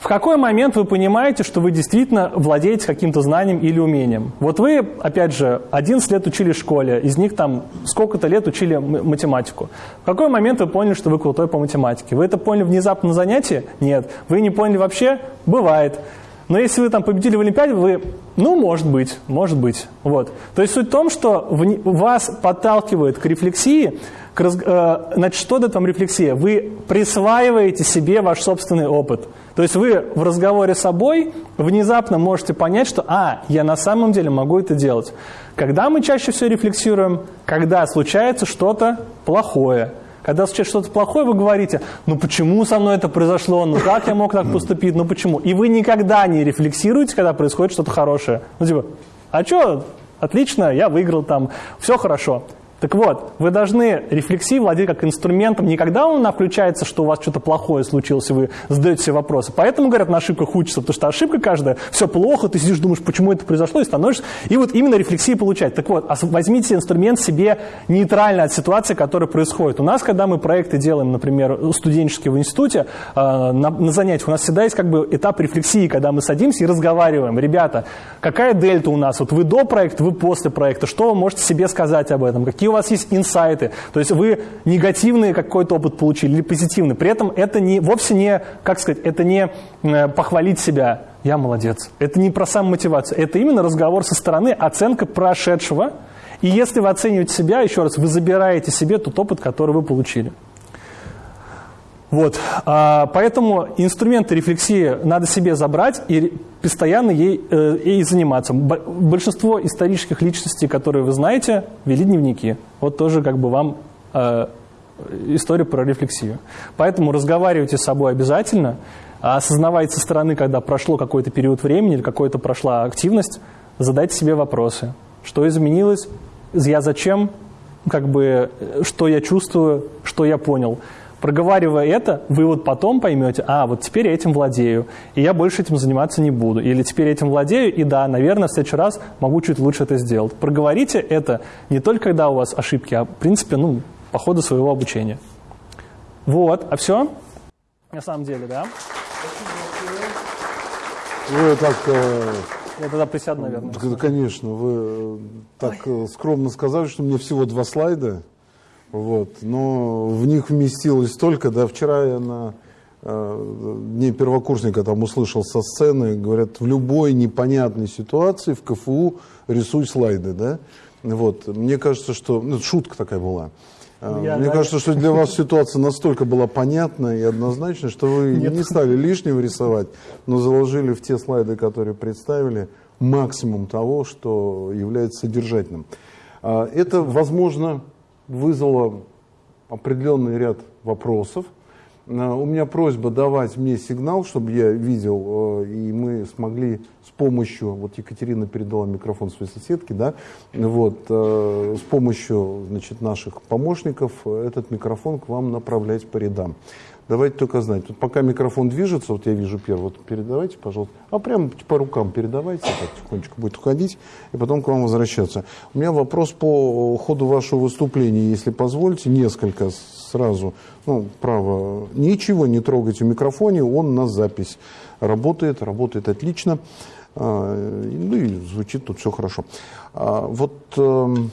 в какой момент вы понимаете, что вы действительно владеете каким-то знанием или умением? Вот вы, опять же, 11 лет учили в школе, из них там сколько-то лет учили математику. В какой момент вы поняли, что вы крутой по математике? Вы это поняли внезапно на занятии? Нет. Вы не поняли вообще? Бывает. Но если вы там победили в Олимпиаде, вы, ну, может быть, может быть. Вот. То есть суть в том, что вас подталкивает к рефлексии, к, э, значит, что это там рефлексия? Вы присваиваете себе ваш собственный опыт – то есть вы в разговоре с собой внезапно можете понять, что «а, я на самом деле могу это делать». Когда мы чаще всего рефлексируем? Когда случается что-то плохое. Когда случается что-то плохое, вы говорите, ну почему со мной это произошло, ну как я мог так поступить, ну почему? И вы никогда не рефлексируете, когда происходит что-то хорошее. Ну типа, а что, отлично, я выиграл там, все хорошо. Так вот, вы должны рефлексии владеть как инструментом. Не когда он включается, что у вас что-то плохое случилось, и вы задаете себе вопросы. Поэтому, говорят, на ошибках учатся, потому что ошибка каждая, все плохо, ты сидишь, думаешь, почему это произошло, и становишься. И вот именно рефлексии получать. Так вот, возьмите инструмент себе нейтрально от ситуации, которая происходит. У нас, когда мы проекты делаем, например, студенческие в институте, э, на, на занятиях, у нас всегда есть как бы этап рефлексии, когда мы садимся и разговариваем. Ребята, какая дельта у нас? Вот вы до проекта, вы после проекта. Что вы можете себе сказать об этом? Какие у вас есть инсайты, то есть вы негативный какой-то опыт получили или позитивный. При этом это не, вовсе не, как сказать, это не э, похвалить себя, я молодец. Это не про самомотивацию, это именно разговор со стороны, оценка прошедшего. И если вы оцениваете себя, еще раз, вы забираете себе тот опыт, который вы получили. Вот. А, поэтому инструменты рефлексии надо себе забрать и постоянно ей, э, ей заниматься. Большинство исторических личностей, которые вы знаете, вели дневники. Вот тоже как бы вам э, история про рефлексию. Поэтому разговаривайте с собой обязательно, осознавайте со стороны, когда прошло какой-то период времени или какая-то прошла активность, задайте себе вопросы. Что изменилось? Я зачем? Как бы, э, что я чувствую? Что я понял? Проговаривая это, вы вот потом поймете, а, вот теперь я этим владею, и я больше этим заниматься не буду. Или теперь я этим владею, и да, наверное, в следующий раз могу чуть лучше это сделать. Проговорите это не только когда у вас ошибки, а, в принципе, ну, по ходу своего обучения. Вот, а все? На самом деле, да? Вы так... Э, я тогда присяду, наверное. Конечно, вы э, так Ой. Э, скромно сказали, что мне всего два слайда. Вот. Но в них вместилось столько, да, вчера я на э, дне первокурсника там услышал со сцены, говорят, в любой непонятной ситуации в КФУ рисуй слайды, да. Вот. Мне кажется, что... Ну, шутка такая была. Э, я, Мне да, кажется, что для вас ситуация настолько была понятна и однозначна, что вы Нет. не стали лишнего рисовать, но заложили в те слайды, которые представили, максимум того, что является содержательным. А, это, возможно, вызвало определенный ряд вопросов. Э, у меня просьба давать мне сигнал, чтобы я видел, э, и мы смогли с помощью, вот Екатерина передала микрофон своей соседке, да, вот, э, с помощью значит, наших помощников этот микрофон к вам направлять по рядам. Давайте только знать. Тут пока микрофон движется, вот я вижу первый, вот передавайте, пожалуйста. А прямо по рукам передавайте, так тихонечко будет уходить, и потом к вам возвращаться. У меня вопрос по ходу вашего выступления, если позволите, несколько сразу. Ну, право, ничего не трогайте в микрофоне, он на запись работает, работает отлично. А, ну и звучит тут все хорошо. А, вот эм,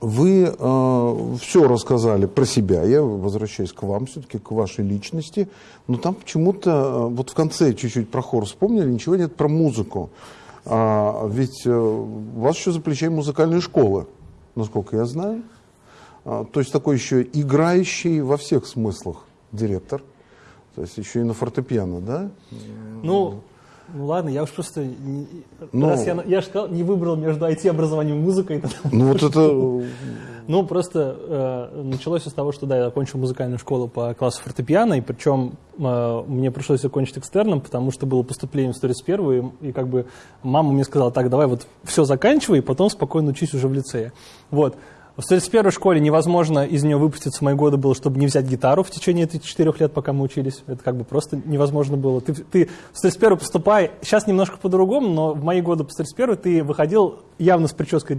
Вы э, все рассказали про себя. Я возвращаюсь к вам, все-таки к вашей личности. Но там почему-то, э, вот в конце чуть-чуть про хор вспомнили, ничего нет про музыку. А, ведь э, у вас еще за плечами музыкальная школа, насколько я знаю. А, то есть такой еще играющий во всех смыслах директор. То есть еще и на фортепиано, да? Ну, ну ладно, я уж просто... Не, ну, раз я, я же сказал, не выбрал между IT-образованием и музыкой. Ну вот это... Ну просто э, началось с того, что да, я окончил музыкальную школу по классу фортепиано, и причем э, мне пришлось окончить экстерном, потому что было поступление в 131 и, и как бы мама мне сказала, так, давай вот все заканчивай, и потом спокойно учись уже в лицее. Вот. В 131 школе невозможно из нее выпуститься мои годы было, чтобы не взять гитару в течение этих четырех лет, пока мы учились. Это как бы просто невозможно было. Ты, ты в 131 поступай, сейчас немножко по-другому, но в мои годы по 131 ты выходил явно с прической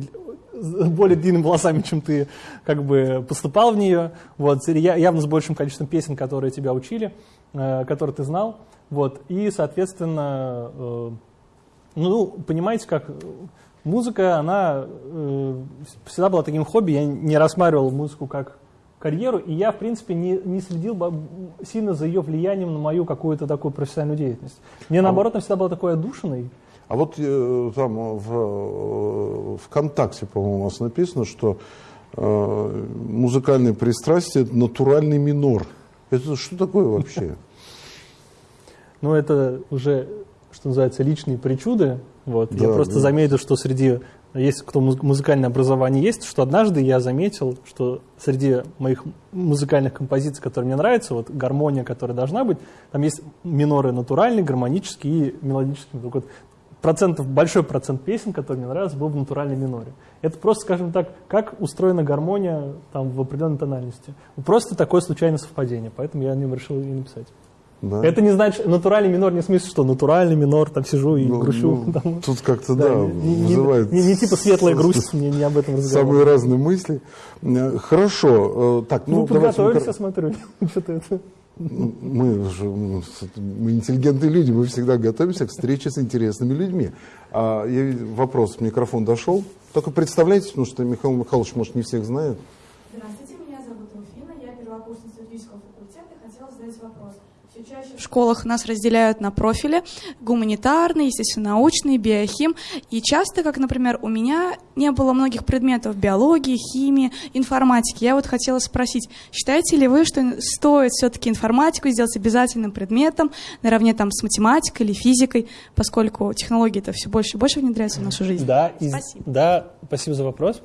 более длинными волосами, чем ты как бы поступал в нее, вот, явно с большим количеством песен, которые тебя учили, э, которые ты знал, вот, и, соответственно, э, ну, понимаете, как музыка, она э, всегда была таким хобби, я не рассматривал музыку как карьеру, и я, в принципе, не, не следил сильно за ее влиянием на мою какую-то такую профессиональную деятельность. Мне, а наоборот, она всегда была такой одушиной. А вот э, там в э, ВКонтакте, по-моему, у вас написано, что э, музыкальное пристрастие – это натуральный минор. Это что такое вообще? Ну, это уже, что называется, личные причуды, вот. Да, я просто да. заметил, что среди, есть кто музыкальное образование есть, что однажды я заметил, что среди моих музыкальных композиций, которые мне нравятся, вот гармония, которая должна быть, там есть миноры натуральные, гармонические и мелодические. Вот процентов, большой процент песен, которые мне нравятся, был в натуральной миноре. Это просто, скажем так, как устроена гармония там, в определенной тональности. Просто такое случайное совпадение, поэтому я о нем решил и написать. Да. Это не значит, натуральный минор не в смысле, что натуральный минор, там сижу и ну, грущу. Ну, там. Тут как-то, да, да не, вызывает... Не, не, не типа светлая грусть, мне не об этом разговаривать. Самые разные мысли. Э, хорошо, э, так, ну, ну подготовились, я смотрю, что-то это... Мы, же, мы интеллигентные люди, мы всегда готовимся к встрече с интересными людьми. А, я, вопрос, микрофон дошел. Только представляете, потому что Михаил Михайлович, может, не всех знает. Здравствуйте, меня зовут Руфина, я первокурсница юридического факультета и хотела задать вопрос. В школах нас разделяют на профили гуманитарный, естественно, научный, биохим. И часто, как, например, у меня не было многих предметов биологии, химии, информатики. Я вот хотела спросить, считаете ли вы, что стоит все-таки информатику сделать обязательным предметом наравне там с математикой или физикой, поскольку технологии это все больше и больше внедряются в нашу жизнь? Да, спасибо. да, спасибо за вопрос.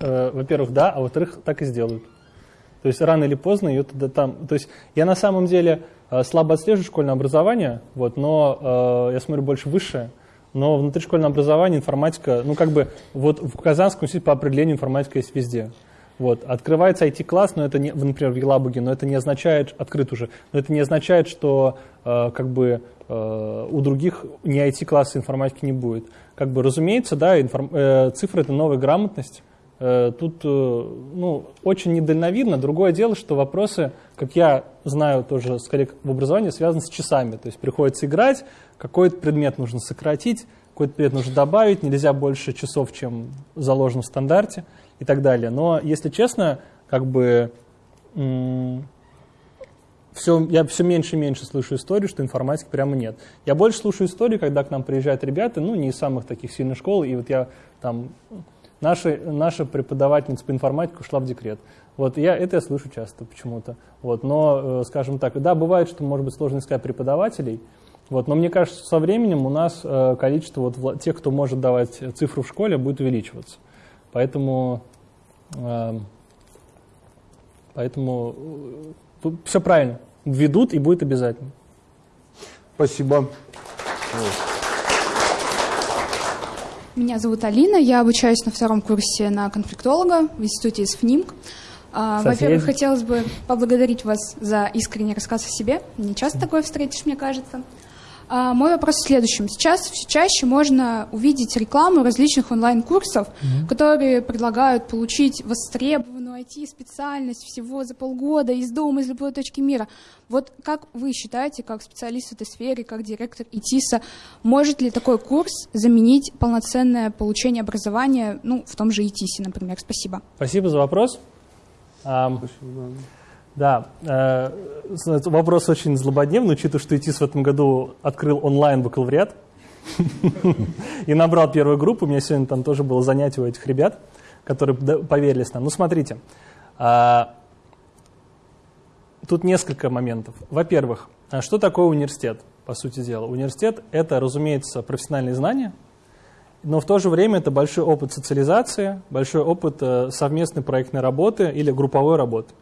Э, во-первых, да, а во-вторых, так и сделают. То есть рано или поздно ее туда там... То есть я на самом деле слабо отслеживаю школьное образование, вот, но э, я смотрю больше высшее. Но внутри школьного образования информатика, ну как бы вот в Казанском университете по определению информатика есть везде. Вот. Открывается IT-класс, но это не, например, в Елабуге, но это не означает, открыт уже, но это не означает, что э, как бы э, у других не IT-класса информатики не будет. Как бы, разумеется, да, информ, э, цифры – это новая грамотность, Э, тут э, ну, очень недальновидно. Другое дело, что вопросы, как я знаю тоже с в образовании, связаны с часами. То есть приходится играть, какой-то предмет нужно сократить, какой-то предмет нужно добавить, нельзя больше часов, чем заложено в стандарте и так далее. Но, если честно, как бы все, я все меньше и меньше слышу историю, что информатики прямо нет. Я больше слушаю истории, когда к нам приезжают ребята, ну, не из самых таких сильных школ, и вот я там Наша, наша преподавательница по информатике ушла в декрет. Вот я, это я слышу часто почему-то. Вот, но, э, скажем так, да, бывает, что может быть сложно искать преподавателей, вот, но мне кажется, со временем у нас э, количество вот, тех, кто может давать цифру в школе, будет увеличиваться. Поэтому, э, поэтому все правильно. Введут и будет обязательно. Спасибо. Меня зовут Алина, я обучаюсь на втором курсе на конфликтолога в институте СФНИМК. А, во-первых, хотелось бы поблагодарить вас за искренний рассказ о себе. Не часто такое встретишь, мне кажется. А, мой вопрос в следующем. Сейчас все чаще можно увидеть рекламу различных онлайн-курсов, mm-hmm. которые предлагают получить востребованную IT-специальность всего за полгода из дома, из любой точки мира. Вот как вы считаете, как специалист в этой сфере, как директор ИТИСа, может ли такой курс заменить полноценное получение образования, ну, в том же ИТИСе, например? Спасибо. Спасибо за вопрос. Спасибо. Да, э, вопрос очень злободневный, учитывая, что ИТИС в этом году открыл онлайн бакалавриат и набрал первую группу. У меня сегодня там тоже было занятие у этих ребят, которые поверились нам. Ну, смотрите, а, тут несколько моментов. Во-первых, а что такое университет, по сути дела? Университет — это, разумеется, профессиональные знания, но в то же время это большой опыт социализации, большой опыт э, совместной проектной работы или групповой работы.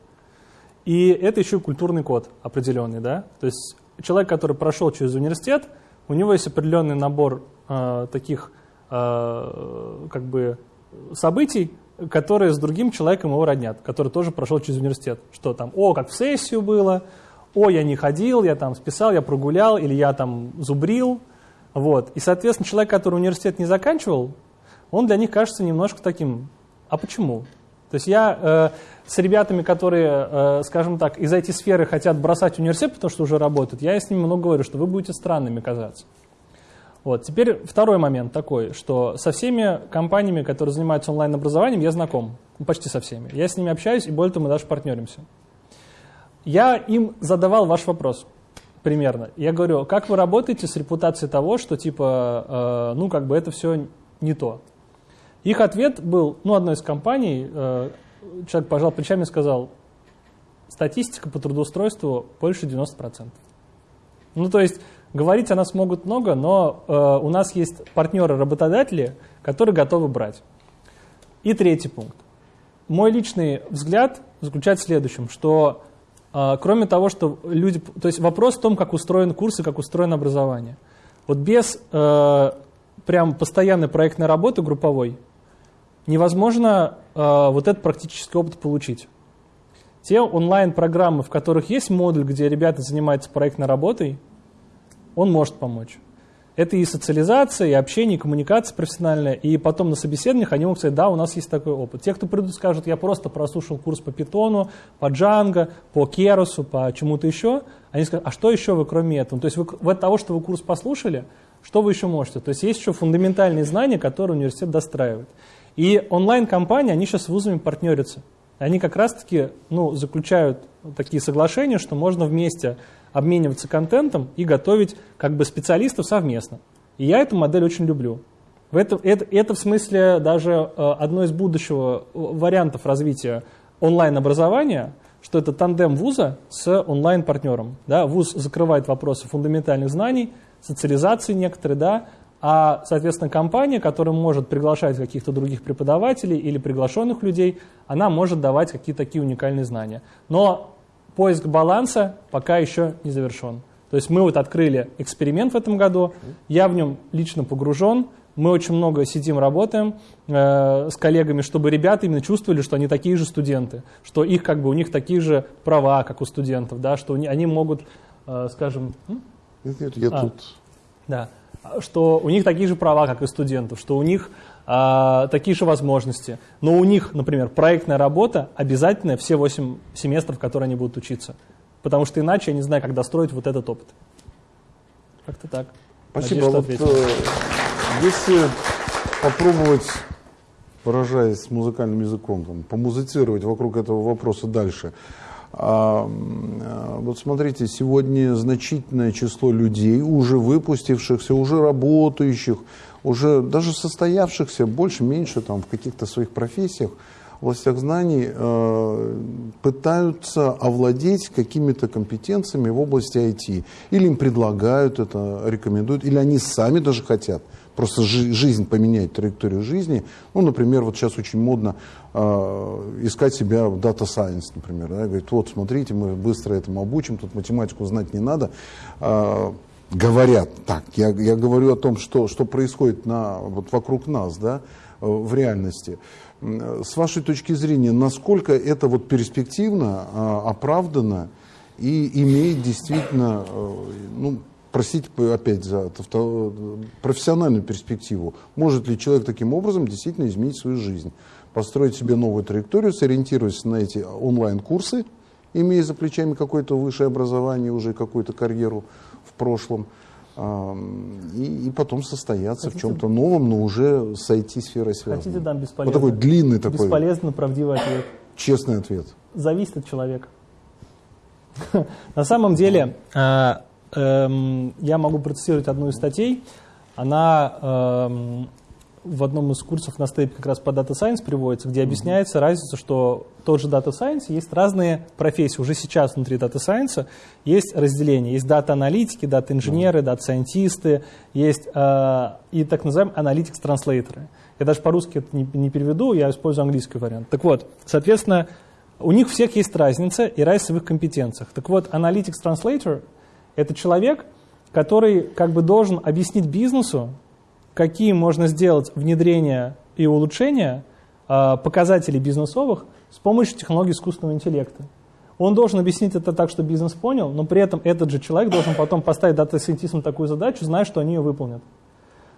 И это еще культурный код определенный, да. То есть человек, который прошел через университет, у него есть определенный набор э, таких э, как бы событий, которые с другим человеком его роднят, который тоже прошел через университет. Что там, о, как в сессию было, о, я не ходил, я там списал, я прогулял, или я там зубрил. Вот. И, соответственно, человек, который университет не заканчивал, он для них кажется немножко таким, а почему? То есть я э, с ребятами, которые, э, скажем так, из этой сферы хотят бросать университет, потому что уже работают, я с ними много говорю, что вы будете странными казаться. Вот. Теперь второй момент такой, что со всеми компаниями, которые занимаются онлайн-образованием, я знаком, ну, почти со всеми. Я с ними общаюсь, и более того, мы даже партнеримся. Я им задавал ваш вопрос примерно. Я говорю, как вы работаете с репутацией того, что типа, э, ну как бы это все не то. Их ответ был, ну, одной из компаний, э, человек пожал плечами и сказал, статистика по трудоустройству больше 90%. Ну, то есть, говорить о нас могут много, но э, у нас есть партнеры-работодатели, которые готовы брать. И третий пункт. Мой личный взгляд заключается в следующем, что кроме того, что люди... То есть вопрос в том, как устроен курс и как устроено образование. Вот без э, прям постоянной проектной работы групповой невозможно э, вот этот практический опыт получить. Те онлайн-программы, в которых есть модуль, где ребята занимаются проектной работой, он может помочь. Это и социализация, и общение, и коммуникация профессиональная. И потом на собеседованиях они могут сказать, да, у нас есть такой опыт. Те, кто придут, скажут, я просто прослушал курс по питону, по джанго, по керосу, по чему-то еще. Они скажут, а что еще вы кроме этого? То есть вы, от того, что вы курс послушали, что вы еще можете? То есть есть еще фундаментальные знания, которые университет достраивает. И онлайн-компании, они сейчас с вузами партнерятся. Они как раз-таки ну, заключают такие соглашения, что можно вместе обмениваться контентом и готовить как бы специалистов совместно. И я эту модель очень люблю. Это, это, это в смысле даже э, одно из будущего э, вариантов развития онлайн-образования, что это тандем вуза с онлайн-партнером. Да? Вуз закрывает вопросы фундаментальных знаний, социализации некоторые, да, а, соответственно, компания, которая может приглашать каких-то других преподавателей или приглашенных людей, она может давать какие-то такие уникальные знания. Но поиск баланса пока еще не завершен. То есть мы вот открыли эксперимент в этом году, я в нем лично погружен, мы очень много сидим, работаем э, с коллегами, чтобы ребята именно чувствовали, что они такие же студенты, что их как бы у них такие же права, как у студентов, да, что они могут, э, скажем, нет, нет, я а, тут. Да что у них такие же права, как и студентов, что у них а, такие же возможности. Но у них, например, проектная работа обязательная все 8 семестров, которые они будут учиться. Потому что иначе я не знаю, как достроить вот этот опыт. Как-то так. Спасибо. Надеюсь, вот, э, если попробовать, выражаясь музыкальным языком, там, помузицировать вокруг этого вопроса дальше, а, вот смотрите, сегодня значительное число людей, уже выпустившихся, уже работающих, уже даже состоявшихся, больше-меньше там в каких-то своих профессиях, областях знаний, э, пытаются овладеть какими-то компетенциями в области IT. Или им предлагают это, рекомендуют, или они сами даже хотят просто жи жизнь поменять, траекторию жизни. Ну, например, вот сейчас очень модно э, искать себя в Data Science, например. Да? Говорит, вот, смотрите, мы быстро этому обучим, тут математику знать не надо. Э, говорят так, я, я говорю о том, что, что происходит на, вот вокруг нас, да, э, в реальности. С вашей точки зрения, насколько это вот перспективно, э, оправдано и имеет действительно э, ну, простите опять за профессиональную перспективу. Может ли человек таким образом действительно изменить свою жизнь? построить себе новую траекторию, сориентируясь на эти онлайн-курсы, имея за плечами какое-то высшее образование, уже какую-то карьеру прошлом, и, и потом состояться Хотите, в чем-то новом, но уже с IT-сферой связанным. Хотите, дам бесполезный, вот такой длинный такой. Бесполезно правдивый ответ. Честный ответ. Зависит от человека. На самом деле, э, эм, я могу процессировать одну из статей. Она эм, в одном из курсов на степе как раз по Data Science приводится, где объясняется mm-hmm. разница, что тот же Data Science есть разные профессии. Уже сейчас внутри Data Science есть разделение. Есть дата-аналитики, дата-инженеры, дата-сайентисты, есть э, и так называемые analytics translator ы. Я даже по-русски это не, не переведу, я использую английский вариант. Так вот, соответственно, у них всех есть разница и разница в их компетенциях. Так вот, analytics translator — это человек, который как бы должен объяснить бизнесу, какие можно сделать внедрения и улучшения э, показателей бизнесовых с помощью технологий искусственного интеллекта. Он должен объяснить это так, что бизнес понял, но при этом этот же человек должен потом поставить дата-сайентистам такую задачу, зная, что они ее выполнят.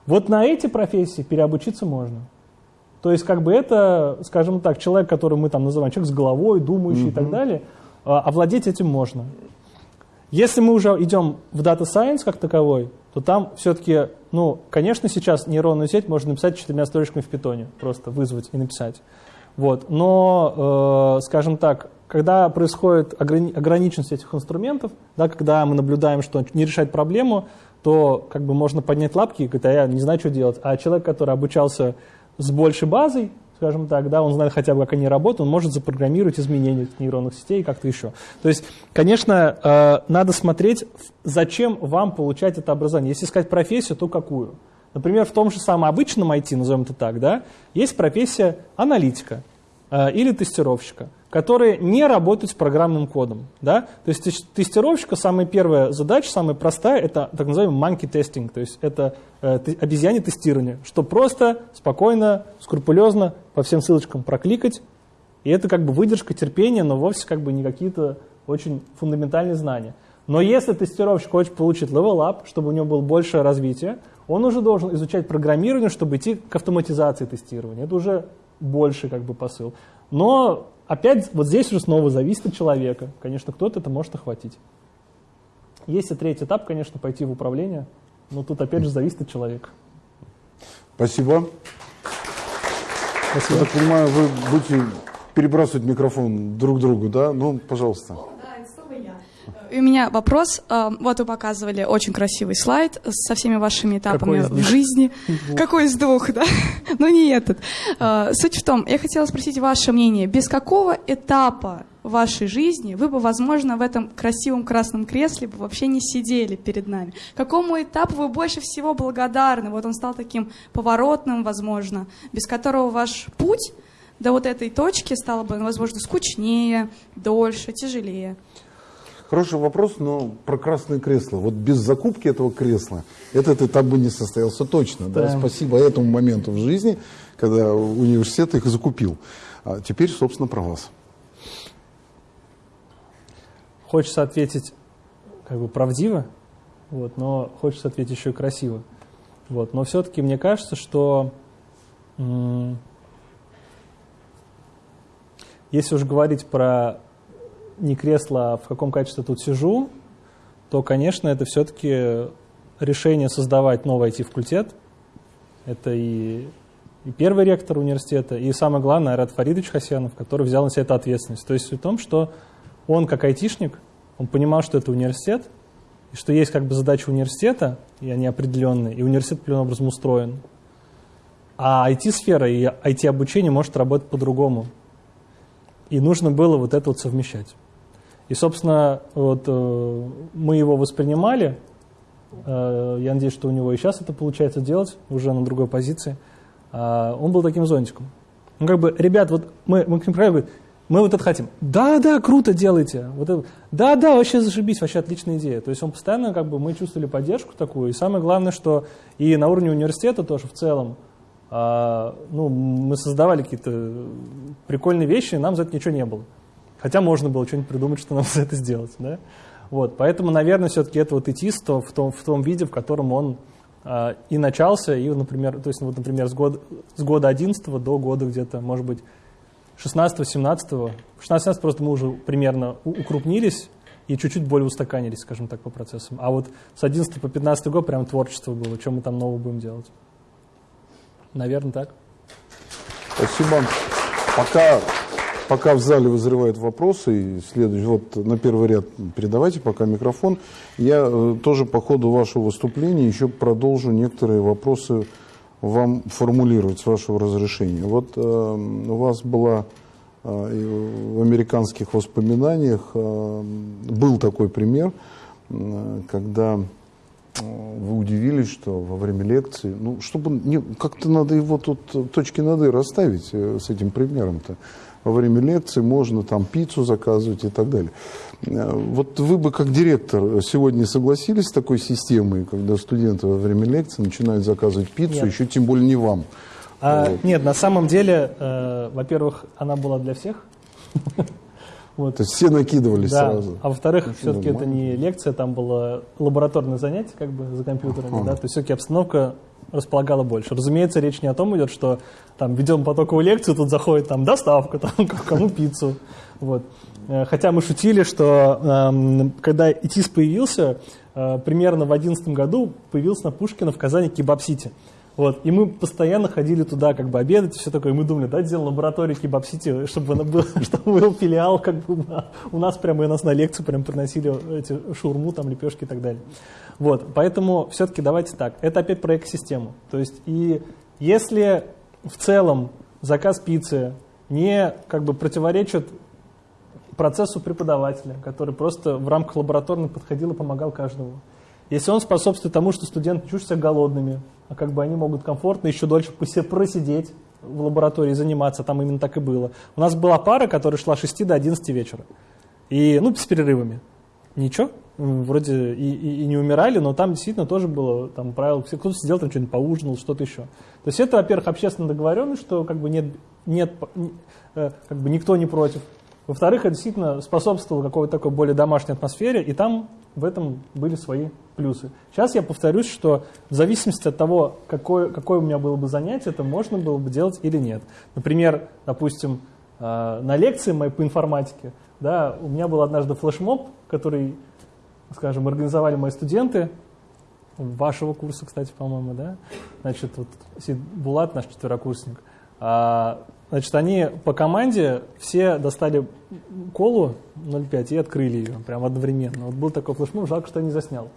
Вот на эти профессии переобучиться можно. То есть как бы это, скажем так, человек, который мы там называем человек с головой, думающий mm-hmm. и так далее, а, овладеть этим можно. Если мы уже идем в Data Science как таковой, то там все-таки, ну, конечно, сейчас нейронную сеть можно написать четырьмя строчками в питоне, просто вызвать и написать. Вот. Но, э, скажем так, когда происходит ограни- ограниченность этих инструментов, да, когда мы наблюдаем, что не решает проблему, то как бы можно поднять лапки и говорить, а я не знаю, что делать. А человек, который обучался с большей базой, скажем так, да, он знает хотя бы, как они работают, он может запрограммировать изменения нейронных сетей как-то еще. То есть, конечно, э, надо смотреть, зачем вам получать это образование. Если искать профессию, то какую? Например, в том же самом обычном IT, назовем это так, да, есть профессия аналитика или тестировщика которые не работают с программным кодом. Да? То есть тестировщика самая первая задача, самая простая, это так называемый monkey testing, то есть это э, обезьяне тестирование, что просто, спокойно, скрупулезно по всем ссылочкам прокликать, и это как бы выдержка, терпение, но вовсе как бы не какие-то очень фундаментальные знания. Но если тестировщик хочет получить up, чтобы у него было большее развитие, он уже должен изучать программирование, чтобы идти к автоматизации тестирования. Это уже больше как бы посыл. Но опять вот здесь уже снова зависит от человека. Конечно, кто-то это может охватить. Есть и третий этап, конечно, пойти в управление, но тут опять же зависит от человека. Спасибо. Спасибо. Я так понимаю, вы будете перебрасывать микрофон друг другу, да? Ну, пожалуйста. У меня вопрос. А, вот вы показывали очень красивый слайд со всеми вашими этапами в жизни. Какой из двух, да? Ну, не этот. А, суть в том, я хотела спросить ваше мнение. Без какого этапа вашей жизни вы бы, возможно, в этом красивом красном кресле бы вообще не сидели перед нами? Какому этапу вы больше всего благодарны? Вот он стал таким поворотным, возможно, без которого ваш путь до вот этой точки стало бы, возможно, скучнее, дольше, тяжелее. Хороший вопрос, но про красное кресло. Вот без закупки этого кресла этот этап бы не состоялся точно. Да. Да? Спасибо этому моменту в жизни, когда университет их закупил. А теперь, собственно, про вас. Хочется ответить как бы правдиво, вот, но хочется ответить еще и красиво. Вот, но все-таки мне кажется, что если уж говорить про не кресло, а в каком качестве тут сижу, то, конечно, это все-таки решение создавать новый IT-факультет. Это и, и первый ректор университета, и самое главное, Айрат Фаридович Хасянов, который взял на себя эту ответственность. То есть в том, что он, как айтишник, он понимал, что это университет, и что есть как бы задача университета, и они определенные, и университет определенным образом устроен. А IT-сфера и IT-обучение может работать по-другому. И нужно было вот это вот совмещать. И, собственно, вот, э, мы его воспринимали. Э, я надеюсь, что у него и сейчас это получается делать, уже на другой позиции. Э, он был таким зонтиком. Ну, как бы, ребят, вот мы, мы к ним говорим, мы вот это хотим. Да, да, круто делайте. Вот это, да, да, вообще зашибись, вообще отличная идея. То есть он постоянно, как бы, мы чувствовали поддержку такую. И самое главное, что и на уровне университета тоже в целом, а, ну, мы создавали какие-то прикольные вещи, и нам за это ничего не было. Хотя можно было что-нибудь придумать, что нам за это сделать. Да? Вот, поэтому, наверное, все-таки это вот ИТИС в том, в том виде, в котором он а, и начался, и, например, то есть, вот, например, с года, с года 11 до года где-то, может быть, 16-17. 16-17 просто мы уже примерно укрупнились и чуть-чуть более устаканились, скажем так, по процессам. А вот с 11 по 15 год прям творчество было, что мы там нового будем делать. Наверное, так. Спасибо. Пока, пока в зале вызревают вопросы, и следующий, вот на первый ряд передавайте пока микрофон. Я э, тоже по ходу вашего выступления еще продолжу некоторые вопросы вам формулировать с вашего разрешения. Вот э, у вас была э, в американских воспоминаниях э, был такой пример, э, когда вы удивились, что во время лекции, ну, чтобы не, как-то надо его тут точки над «и» расставить э, с этим примером-то. Во время лекции можно там пиццу заказывать и так далее. Э, вот вы бы как директор сегодня согласились с такой системой, когда студенты во время лекции начинают заказывать пиццу, нет. еще тем более не вам? А, вот. Нет, на самом деле, э, во-первых, она была для всех. Вот. То есть все накидывались да. сразу. А во-вторых, ну, все-таки это не лекция, там было лабораторное занятие как бы за компьютерами, да, то есть все-таки обстановка располагала больше. Разумеется, речь не о том идет, что там ведем потоковую лекцию, тут заходит там доставка, там кому пиццу. Вот. Э, хотя мы шутили, что э, когда ИТИС появился, э, примерно в 2011 году появился на Пушкина в Казани Кебаб-Сити. Вот. И мы постоянно ходили туда как бы обедать все такое. И мы думали, да, сделаем лабораторию Кебаб-Сити, чтобы, был, чтобы был филиал, как бы у нас прямо и нас на лекцию прям приносили эти шурму, там, лепешки и так далее. Вот. Поэтому все-таки давайте так. Это опять про экосистему. То есть и если в целом заказ пиццы не как бы противоречит процессу преподавателя, который просто в рамках лабораторных подходил и помогал каждому. Если он способствует тому, что студенты чувствуют себя голодными, а как бы они могут комфортно еще дольше просидеть в лаборатории, заниматься, там именно так и было. У нас была пара, которая шла с 6 до 11 вечера. И, ну, с перерывами. Ничего, вроде и, и, и не умирали, но там действительно тоже было там правило, кто-то сидел там что-нибудь поужинал, что-то еще. То есть это, во-первых, общественно договоренность, что как бы нет, нет э, как бы никто не против. Во-вторых, это действительно способствовало какой-то такой более домашней атмосфере, и там в этом были свои плюсы. Сейчас я повторюсь, что в зависимости от того, какое, какое у меня было бы занятие, это можно было бы делать или нет. Например, допустим, э, на лекции моей по информатике, да, у меня был однажды флешмоб, который, скажем, организовали мои студенты, вашего курса, кстати, по-моему, да, значит, вот Булат, наш четверокурсник, а, Значит, они по команде все достали колу 0,5 и открыли ее прямо одновременно. Вот был такой флешмоб, жалко, что я не заснял.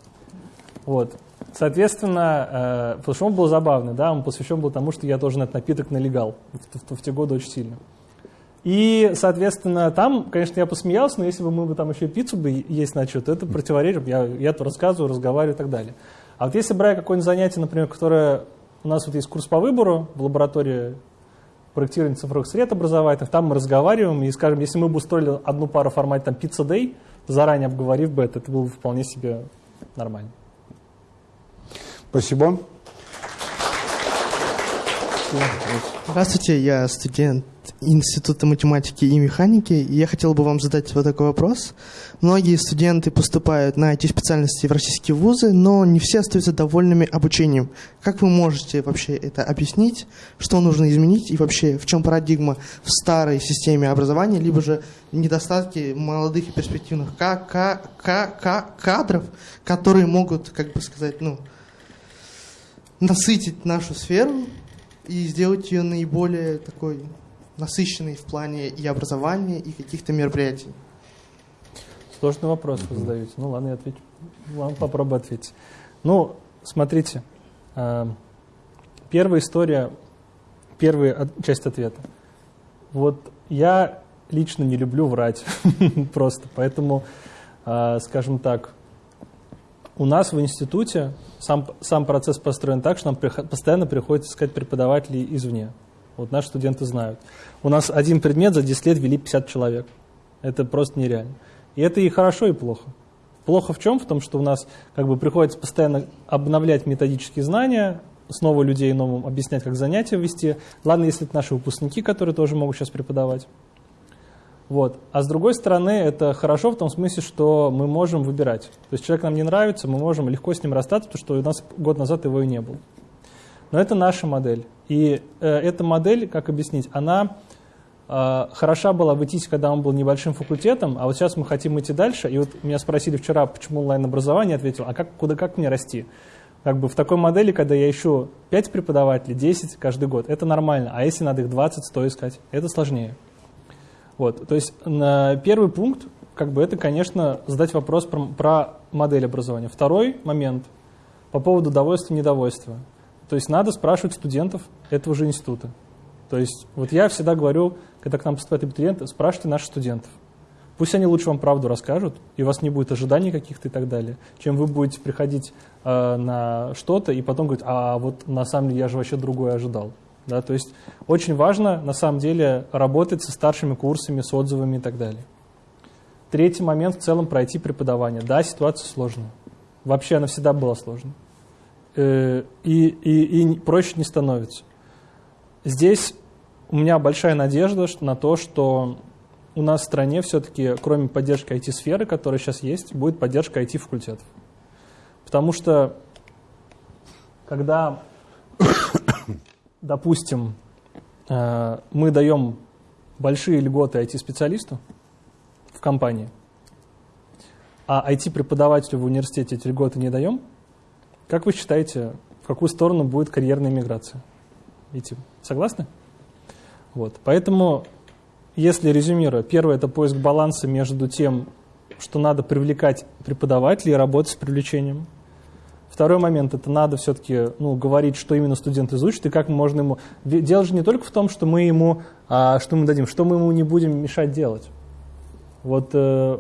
Вот. Соответственно, э, флешмоб был забавный, да, он посвящен был тому, что я тоже на этот напиток налегал в, в, в те годы очень сильно. И, соответственно, там, конечно, я посмеялся, но если бы мы бы там еще пиццу бы есть начали, то это противоречит, я, я то рассказываю, разговариваю и так далее. А вот если брать какое-нибудь занятие, например, которое у нас вот есть курс по выбору в лаборатории проектирования цифровых сред образовательных, там мы разговариваем, и, скажем, если мы бы устроили одну пару в формате там, Pizza Day, заранее обговорив бы это, это было бы вполне себе нормально. Спасибо. Здравствуйте, я студент Института математики и механики. И я хотел бы вам задать вот такой вопрос. Многие студенты поступают на эти специальности в российские вузы, но не все остаются довольными обучением. Как вы можете вообще это объяснить? Что нужно изменить? И вообще, в чем парадигма в старой системе образования, либо же недостатки молодых и перспективных кадров, которые могут, как бы сказать, ну, насытить нашу сферу и сделать ее наиболее такой насыщенной в плане и образования, и каких-то мероприятий? Сложный вопрос вы задаете. Ну ладно, я отвечу. Ладно, попробую ответить. Ну, смотрите, э, первая история, первая часть ответа. Вот я лично не люблю врать просто, поэтому, э, скажем так, у нас в институте сам, сам процесс построен так, что нам постоянно приходится искать преподавателей извне. Вот наши студенты знают. У нас один предмет за 10 лет вели 50 человек. Это просто нереально. И это и хорошо, и плохо. Плохо в чем? В том, что у нас как бы приходится постоянно обновлять методические знания, снова людей новым объяснять, как занятия вести. Ладно, если это наши выпускники, которые тоже могут сейчас преподавать. Вот. А с другой стороны, это хорошо в том смысле, что мы можем выбирать. То есть человек нам не нравится, мы можем легко с ним расстаться, потому что у нас год назад его и не было. Но это наша модель. И э, эта модель, как объяснить, она э, хороша была в ИТИСе, когда он был небольшим факультетом, а вот сейчас мы хотим идти дальше. И вот меня спросили вчера, почему онлайн-образование, ответил, а как, куда, как мне расти? Как бы в такой модели, когда я ищу 5 преподавателей, 10 каждый год, это нормально. А если надо их 20, 100 искать, это сложнее. Вот, то есть на первый пункт, как бы это, конечно, задать вопрос про, про модель образования. Второй момент по поводу довольства и недовольства. То есть надо спрашивать студентов этого же института. То есть вот я всегда говорю, когда к нам поступают абитуриенты, спрашивайте наших студентов. Пусть они лучше вам правду расскажут, и у вас не будет ожиданий каких-то и так далее, чем вы будете приходить э, на что-то и потом говорить, а вот на самом деле я же вообще другое ожидал. Да, то есть очень важно на самом деле работать со старшими курсами, с отзывами и так далее. Третий момент в целом пройти преподавание. Да, ситуация сложная. Вообще она всегда была сложной. Э, и, и, и проще не становится. Здесь у меня большая надежда на то, что у нас в стране все-таки, кроме поддержки IT-сферы, которая сейчас есть, будет поддержка IT-факультетов. Потому что, когда допустим, э, мы даем большие льготы IT-специалисту в компании, а IT-преподавателю в университете эти льготы не даем, как вы считаете, в какую сторону будет карьерная миграция идти? Согласны? Вот. Поэтому, если резюмируя, первое – это поиск баланса между тем, что надо привлекать преподавателей и работать с привлечением – Второй момент, это надо все-таки ну, говорить, что именно студент изучит и как можно ему... Дело же не только в том, что мы ему, а, что мы дадим, что мы ему не будем мешать делать. Вот э,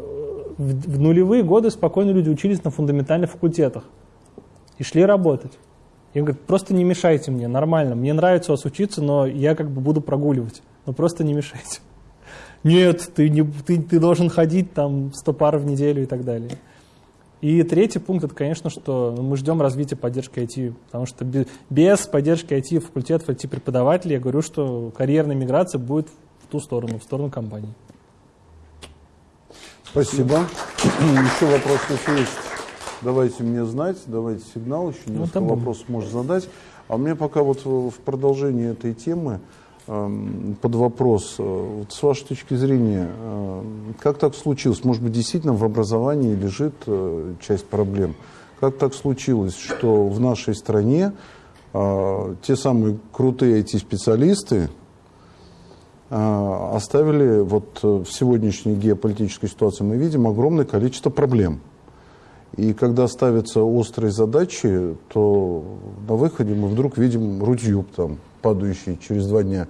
в, в нулевые годы спокойно люди учились на фундаментальных факультетах и шли работать. И он говорит, просто не мешайте мне, нормально, мне нравится у вас учиться, но я как бы буду прогуливать, но просто не мешайте. Нет, ты, не, ты, ты должен ходить там 100 пар в неделю и так далее. И третий пункт, это, конечно, что мы ждем развития поддержки IT, потому что без поддержки IT факультетов, IT-преподавателей, я говорю, что карьерная миграция будет в ту сторону, в сторону компании. Спасибо. Еще вопрос, если есть, давайте мне знать, давайте сигнал, еще ну, несколько ну, вопросов можно задать. А мне пока вот в продолжении этой темы, под вопрос. Э, вот с вашей точки зрения, э, как так случилось? Может быть, действительно в образовании лежит э, часть проблем. Как так случилось, что в нашей стране те самые крутые эти специалисты оставили вот в сегодняшней геополитической ситуации мы видим огромное количество проблем. И когда ставятся острые задачи, то на выходе мы вдруг видим рутью там, падающий через два дня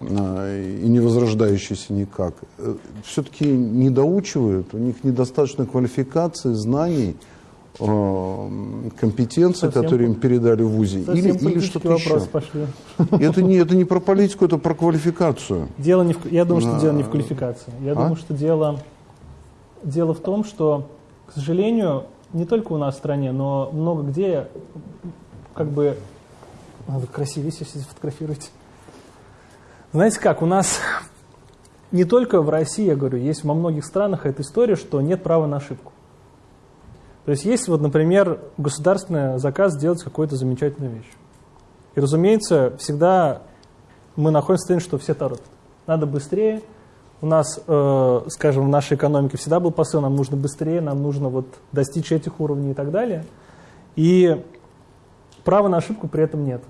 а, и не возрождающийся никак, э, все-таки не доучивают, у них недостаточно квалификации, знаний, э, компетенции, Совсем которые им передали в ВУЗе, или, или что-то еще. Пошли. Это не, это не про политику, это про квалификацию. Дело не в, я думаю, что а, дело не в квалификации. Я а? думаю, что дело, дело в том, что, к сожалению, не только у нас в стране, но много где как бы надо красивее если фотографировать. Знаете как, у нас не только в России, я говорю, есть во многих странах эта история, что нет права на ошибку. То есть есть, вот, например, государственный заказ сделать какую-то замечательную вещь. И, разумеется, всегда мы находимся в состоянии, что все торопят. Надо быстрее. У нас, э, скажем, в нашей экономике всегда был посыл, нам нужно быстрее, нам нужно вот достичь этих уровней и так далее. И права на ошибку при этом нет.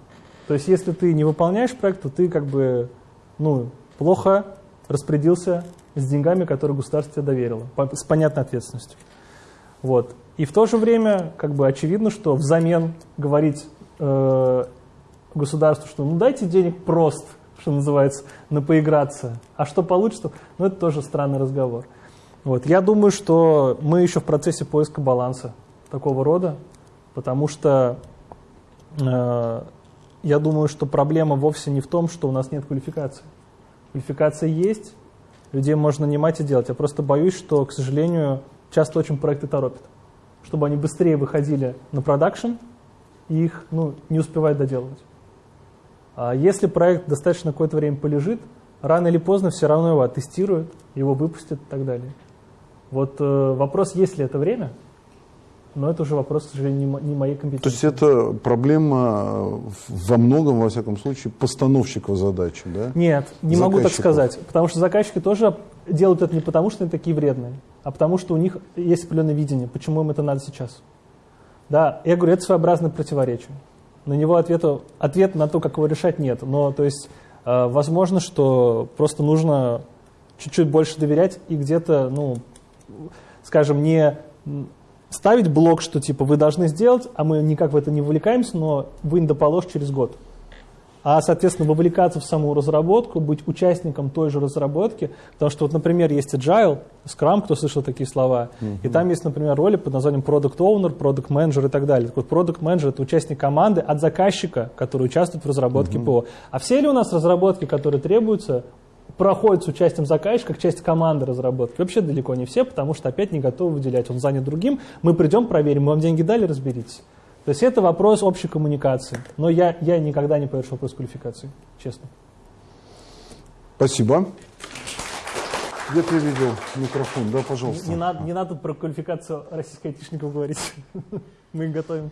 То есть если ты не выполняешь проект, то ты как бы ну, плохо распорядился с деньгами, которые государство тебе доверило, с понятной ответственностью. Вот. И в то же время как бы очевидно, что взамен говорить э, государству, что ну дайте денег просто, что называется, на поиграться, а что получится, ну это тоже странный разговор. Вот. Я думаю, что мы еще в процессе поиска баланса такого рода, потому что э, я думаю, что проблема вовсе не в том, что у нас нет квалификации. Квалификация есть, людей можно нанимать и делать. Я просто боюсь, что, к сожалению, часто очень проекты торопят. Чтобы они быстрее выходили на продакшн, и их ну, не успевают доделывать. А если проект достаточно какое-то время полежит, рано или поздно все равно его оттестируют, его выпустят и так далее. Вот э, вопрос, есть ли это время, но это уже вопрос, к сожалению, не, моей компетенции. То есть это проблема во многом, во всяком случае, постановщиков задачи, да? Нет, не могу так сказать, потому что заказчики тоже делают это не потому, что они такие вредные, а потому что у них есть определенное видение, почему им это надо сейчас. Да, я говорю, это своеобразное противоречие. На него ответа, ответ на то, как его решать, нет. Но, то есть, э, возможно, что просто нужно чуть-чуть больше доверять и где-то, ну, скажем, не ставить блок, что типа вы должны сделать, а мы никак в это не вовлекаемся, но вы не доположь через год а, соответственно, вовлекаться в саму разработку, быть участником той же разработки, потому что, вот, например, есть Agile, Scrum, кто слышал такие слова, mm-hmm. и там есть, например, роли под названием Product Owner, Product Manager и так далее. Так вот, Product Manager — это участник команды от заказчика, который участвует в разработке mm-hmm. ПО. А все ли у нас разработки, которые требуются, проходят с участием заказчика как часть команды разработки. Вообще далеко не все, потому что опять не готовы выделять. Он занят другим. Мы придем, проверим, мы вам деньги дали, разберитесь. То есть это вопрос общей коммуникации. Но я, я никогда не повершу вопрос квалификации, честно. Спасибо. Где ты видел микрофон? Да, пожалуйста. Не, не, надо, не надо про квалификацию российских айтишников говорить. Мы их готовим.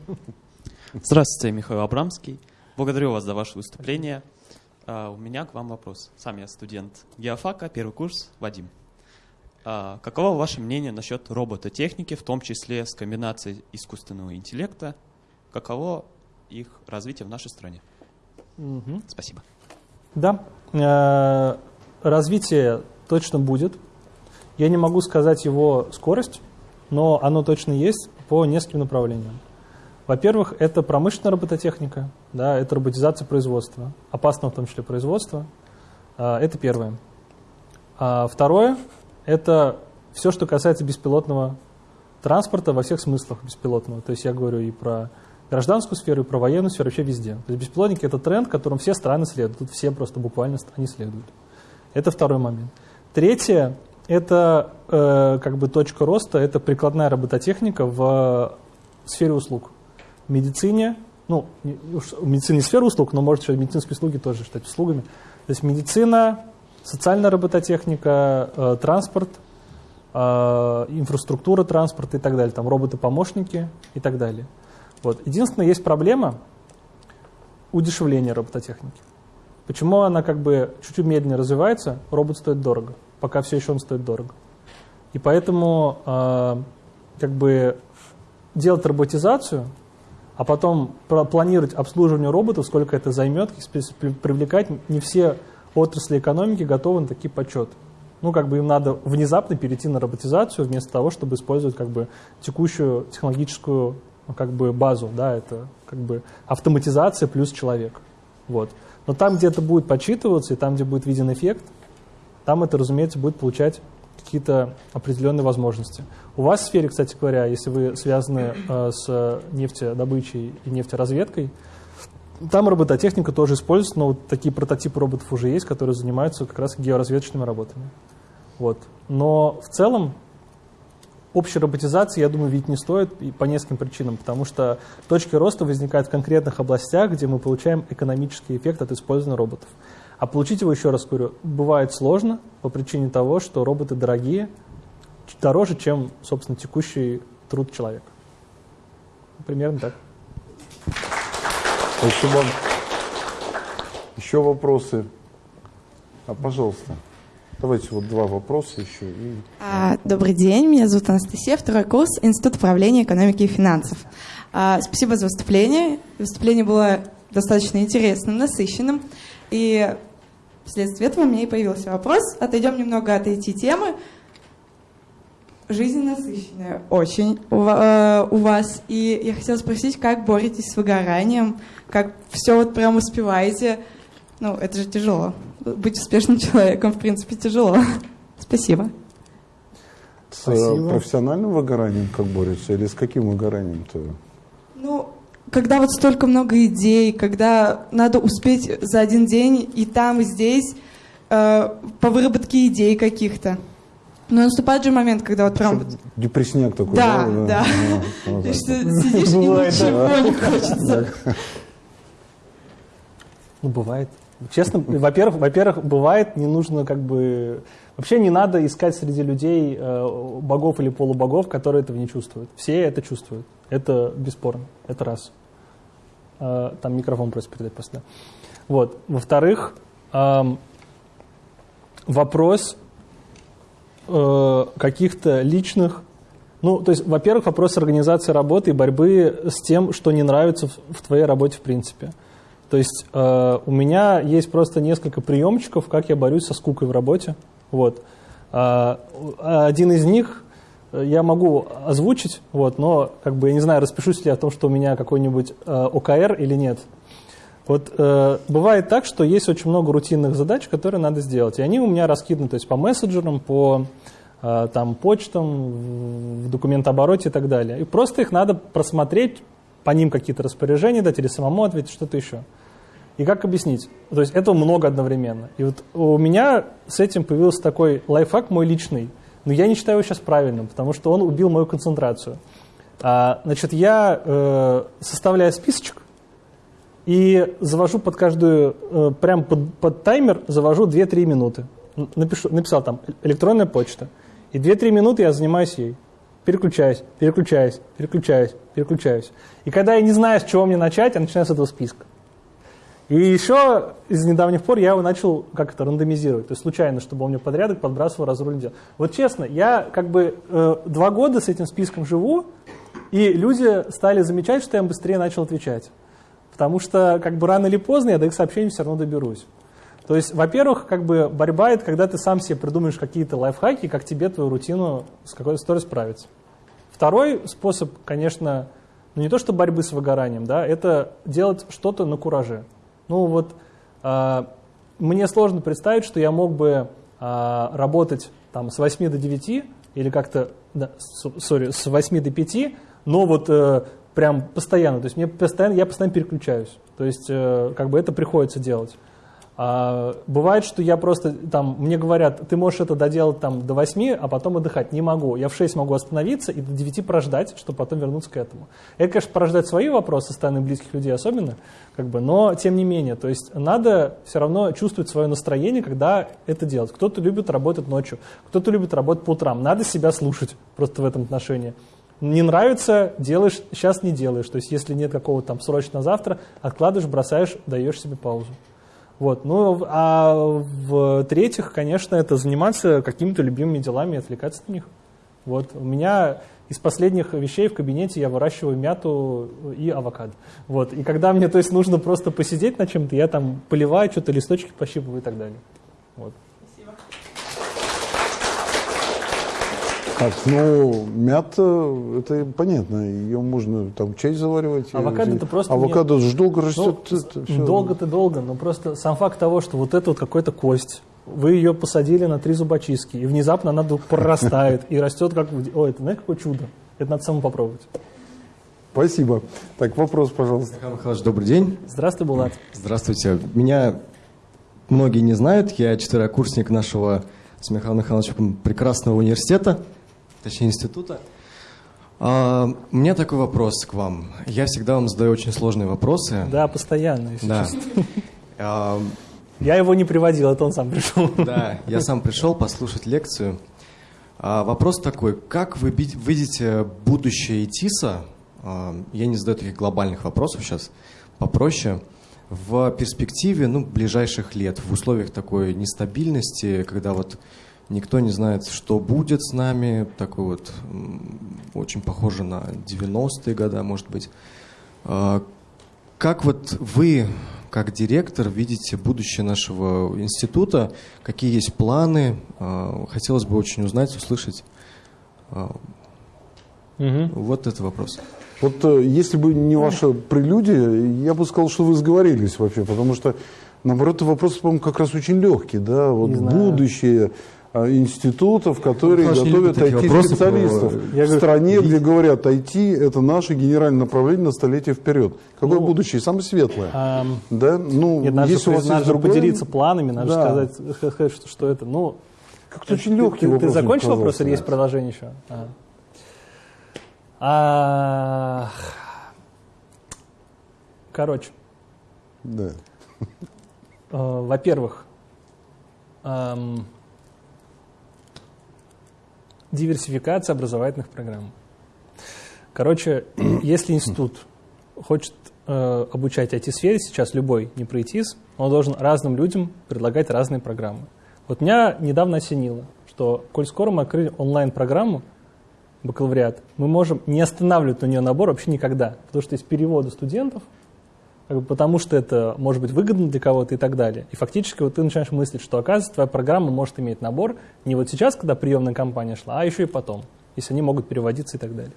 Здравствуйте, Михаил Абрамский. Благодарю вас за ваше выступление. Uh, у меня к вам вопрос. Сам я студент геофака, первый курс, Вадим. Uh, каково ваше мнение насчет робототехники, в том числе с комбинацией искусственного интеллекта каково их развитие в нашей стране. Угу. Спасибо. Да, э, развитие точно будет. Я не могу сказать его скорость, но оно точно есть по нескольким направлениям. Во-первых, это промышленная робототехника, да, это роботизация производства, опасного в том числе производства. Э, это первое. А второе – это все, что касается беспилотного транспорта во всех смыслах беспилотного. То есть я говорю и про гражданскую сферу и про военную сферу, вообще везде. То есть беспилотники – это тренд, которым все страны следуют. Тут все просто буквально они следуют. Это второй момент. Третье – это э, как бы точка роста, это прикладная робототехника в сфере услуг. Медицине, ну, в медицине не сфера услуг, но может еще медицинские услуги тоже считать услугами. То есть медицина, социальная робототехника, э, транспорт, э, инфраструктура транспорта и так далее, там роботы-помощники и так далее. Вот. Единственное, есть проблема удешевления робототехники. Почему она как бы чуть-чуть медленнее развивается, робот стоит дорого, пока все еще он стоит дорого. И поэтому э, как бы делать роботизацию, а потом планировать обслуживание роботов, сколько это займет, привлекать не все отрасли экономики готовы на такие подсчеты. Ну, как бы им надо внезапно перейти на роботизацию вместо того, чтобы использовать как бы текущую технологическую ну, как бы базу, да, это как бы автоматизация плюс человек. Вот. Но там, где это будет подсчитываться, и там, где будет виден эффект, там это, разумеется, будет получать какие-то определенные возможности. У вас в сфере, кстати говоря, если вы связаны э, с нефтедобычей и нефтеразведкой, там робототехника тоже используется, но вот такие прототипы роботов уже есть, которые занимаются как раз георазведочными работами. Вот. Но в целом общей роботизации, я думаю, видеть не стоит и по нескольким причинам, потому что точки роста возникают в конкретных областях, где мы получаем экономический эффект от использования роботов. А получить его, еще раз говорю, бывает сложно по причине того, что роботы дорогие, дороже, чем, собственно, текущий труд человека. Примерно так. Спасибо. Еще вопросы? А, пожалуйста. Давайте вот два вопроса еще. И... А, добрый день, меня зовут Анастасия, второй курс, Институт управления экономики и финансов. А, спасибо за выступление. Выступление было достаточно интересным, насыщенным. И вследствие этого у меня и появился вопрос. Отойдем немного от этой темы. Жизнь насыщенная очень у, э, у вас. И я хотела спросить, как боретесь с выгоранием, как все вот прям успеваете. Ну, это же тяжело быть успешным человеком, в принципе, тяжело. Спасибо. С э, Спасибо. профессиональным выгоранием как борются или с каким выгоранием-то? Ну, когда вот столько много идей, когда надо успеть за один день и там, и здесь э, по выработке идей каких-то. Но наступает же момент, когда вот прям... Депрессняк такой, да? Да, да. Что сидишь и ничего не хочется. Ну, бывает. Честно, во-первых, во-первых, бывает, не нужно как бы... Вообще не надо искать среди людей э, богов или полубогов, которые этого не чувствуют. Все это чувствуют. Это бесспорно. Это раз. Э, там микрофон просто передать после. Вот. Во-вторых, э, вопрос э, каких-то личных ну, то есть, во-первых, вопрос организации работы и борьбы с тем, что не нравится в, твоей работе в принципе. То есть у меня есть просто несколько приемчиков, как я борюсь со скукой в работе. Вот. Э, один из них э, я могу озвучить, вот, но как бы я не знаю, распишусь ли я о том, что у меня какой-нибудь э, ОКР или нет. Вот э, бывает так, что есть очень много рутинных задач, которые надо сделать, и они у меня раскиданы, то есть по мессенджерам, по Э, там, почтам, в документообороте и так далее. И просто их надо просмотреть, по ним какие-то распоряжения дать или самому ответить, что-то еще. И как объяснить? То есть этого много одновременно. И вот у меня с этим появился такой лайфхак мой личный, но я не считаю его сейчас правильным, потому что он убил мою концентрацию. А, значит, я э, составляю списочек и завожу под каждую, э, прям под, под таймер завожу 2-3 минуты. Напишу, написал там электронная почта, и 2-3 минуты я занимаюсь ей. Переключаюсь, переключаюсь, переключаюсь, переключаюсь. И когда я не знаю, с чего мне начать, я начинаю с этого списка. И еще из недавних пор я его начал как это рандомизировать, то есть случайно, чтобы он мне подрядок подбрасывал, разруль делал. Вот честно, я как бы э, два года с этим списком живу, и люди стали замечать, что я им быстрее начал отвечать. Потому что как бы рано или поздно я до их сообщений все равно доберусь. То есть, во-первых, как бы борьба это когда ты сам себе придумаешь какие-то лайфхаки, как тебе твою рутину с какой-то историей справиться. Второй способ, конечно, ну не то что борьбы с выгоранием, да, это делать что-то на кураже. Ну вот э, мне сложно представить, что я мог бы э, работать там с 8 до 9 или как-то, да, сори, с 8 до 5, но вот э, прям постоянно, то есть мне постоянно, я постоянно переключаюсь, то есть э, как бы это приходится делать. А, бывает, что я просто, там, мне говорят, ты можешь это доделать там до 8, а потом отдыхать. Не могу. Я в 6 могу остановиться и до 9 прождать, чтобы потом вернуться к этому. Это, конечно, порождает свои вопросы со стороны близких людей особенно, как бы, но тем не менее. То есть надо все равно чувствовать свое настроение, когда это делать. Кто-то любит работать ночью, кто-то любит работать по утрам. Надо себя слушать просто в этом отношении. Не нравится, делаешь, сейчас не делаешь. То есть если нет какого-то там срочно завтра, откладываешь, бросаешь, даешь себе паузу. Вот. Ну, а в-третьих, конечно, это заниматься какими-то любимыми делами и отвлекаться на них. Вот. У меня из последних вещей в кабинете я выращиваю мяту и авокадо. Вот. И когда мне то есть, нужно просто посидеть на чем-то, я там поливаю, что-то листочки пощипываю и так далее. Вот. Так, ну, мята, это понятно, ее можно там чай заваривать. Авокадо это просто... Авокадо же долго растет. Ну, долго-то долго, но просто сам факт того, что вот это вот какой-то кость, вы ее посадили на три зубочистки, и внезапно она вдруг прорастает и растет как... Ой, это знаете, какое чудо. Это надо самому попробовать. Спасибо. Так, вопрос, пожалуйста. Михаил Михайлович, добрый день. Здравствуй, Булат. Здравствуйте. Меня многие не знают. Я четверокурсник нашего с Михаилом Михайловичем прекрасного университета точнее института. А, у меня такой вопрос к вам. Я всегда вам задаю очень сложные вопросы. Да, постоянно, если да. А, я его не приводил, это он сам пришел. Да, я сам пришел послушать лекцию. А, вопрос такой, как вы видите будущее ИТИСа, а, я не задаю таких глобальных вопросов сейчас, попроще, в перспективе ну, ближайших лет, в условиях такой нестабильности, когда вот Никто не знает, что будет с нами. Такой вот очень похоже на 90-е годы, может быть. А, как вот вы, как директор, видите будущее нашего института? Какие есть планы? А, хотелось бы очень узнать, услышать. Угу. Вот это вопрос. Вот э, если бы не ваша прелюдия, я бы сказал, что вы сговорились вообще, потому что, наоборот, вопрос, по-моему, как раз очень легкий, да, вот будущее, а, институтов, которые Хорошо, готовят IT-специалистов в стране, где говорят, IT – это наше генеральное направление на столетие вперед. Какое ну, будущее? Самое светлое. А, да? ну, нет, надо если у вас надо есть другое... поделиться планами, надо да. сказать, сказать что, что это. Ну, Как-то очень легкий ты, вопрос. Ты закончил вопрос или есть продолжение еще? А. А... Короче. Да. во-первых, эм, диверсификация образовательных программ. Короче, если институт хочет э, обучать IT-сфере сейчас, любой, не про он должен разным людям предлагать разные программы. Вот меня недавно осенило, что, коль скоро мы открыли онлайн-программу, бакалавриат, мы можем не останавливать на нее набор вообще никогда, потому что есть переводы студентов, как бы потому что это может быть выгодно для кого-то и так далее. И фактически вот ты начинаешь мыслить, что оказывается твоя программа может иметь набор не вот сейчас, когда приемная кампания шла, а еще и потом, если они могут переводиться и так далее.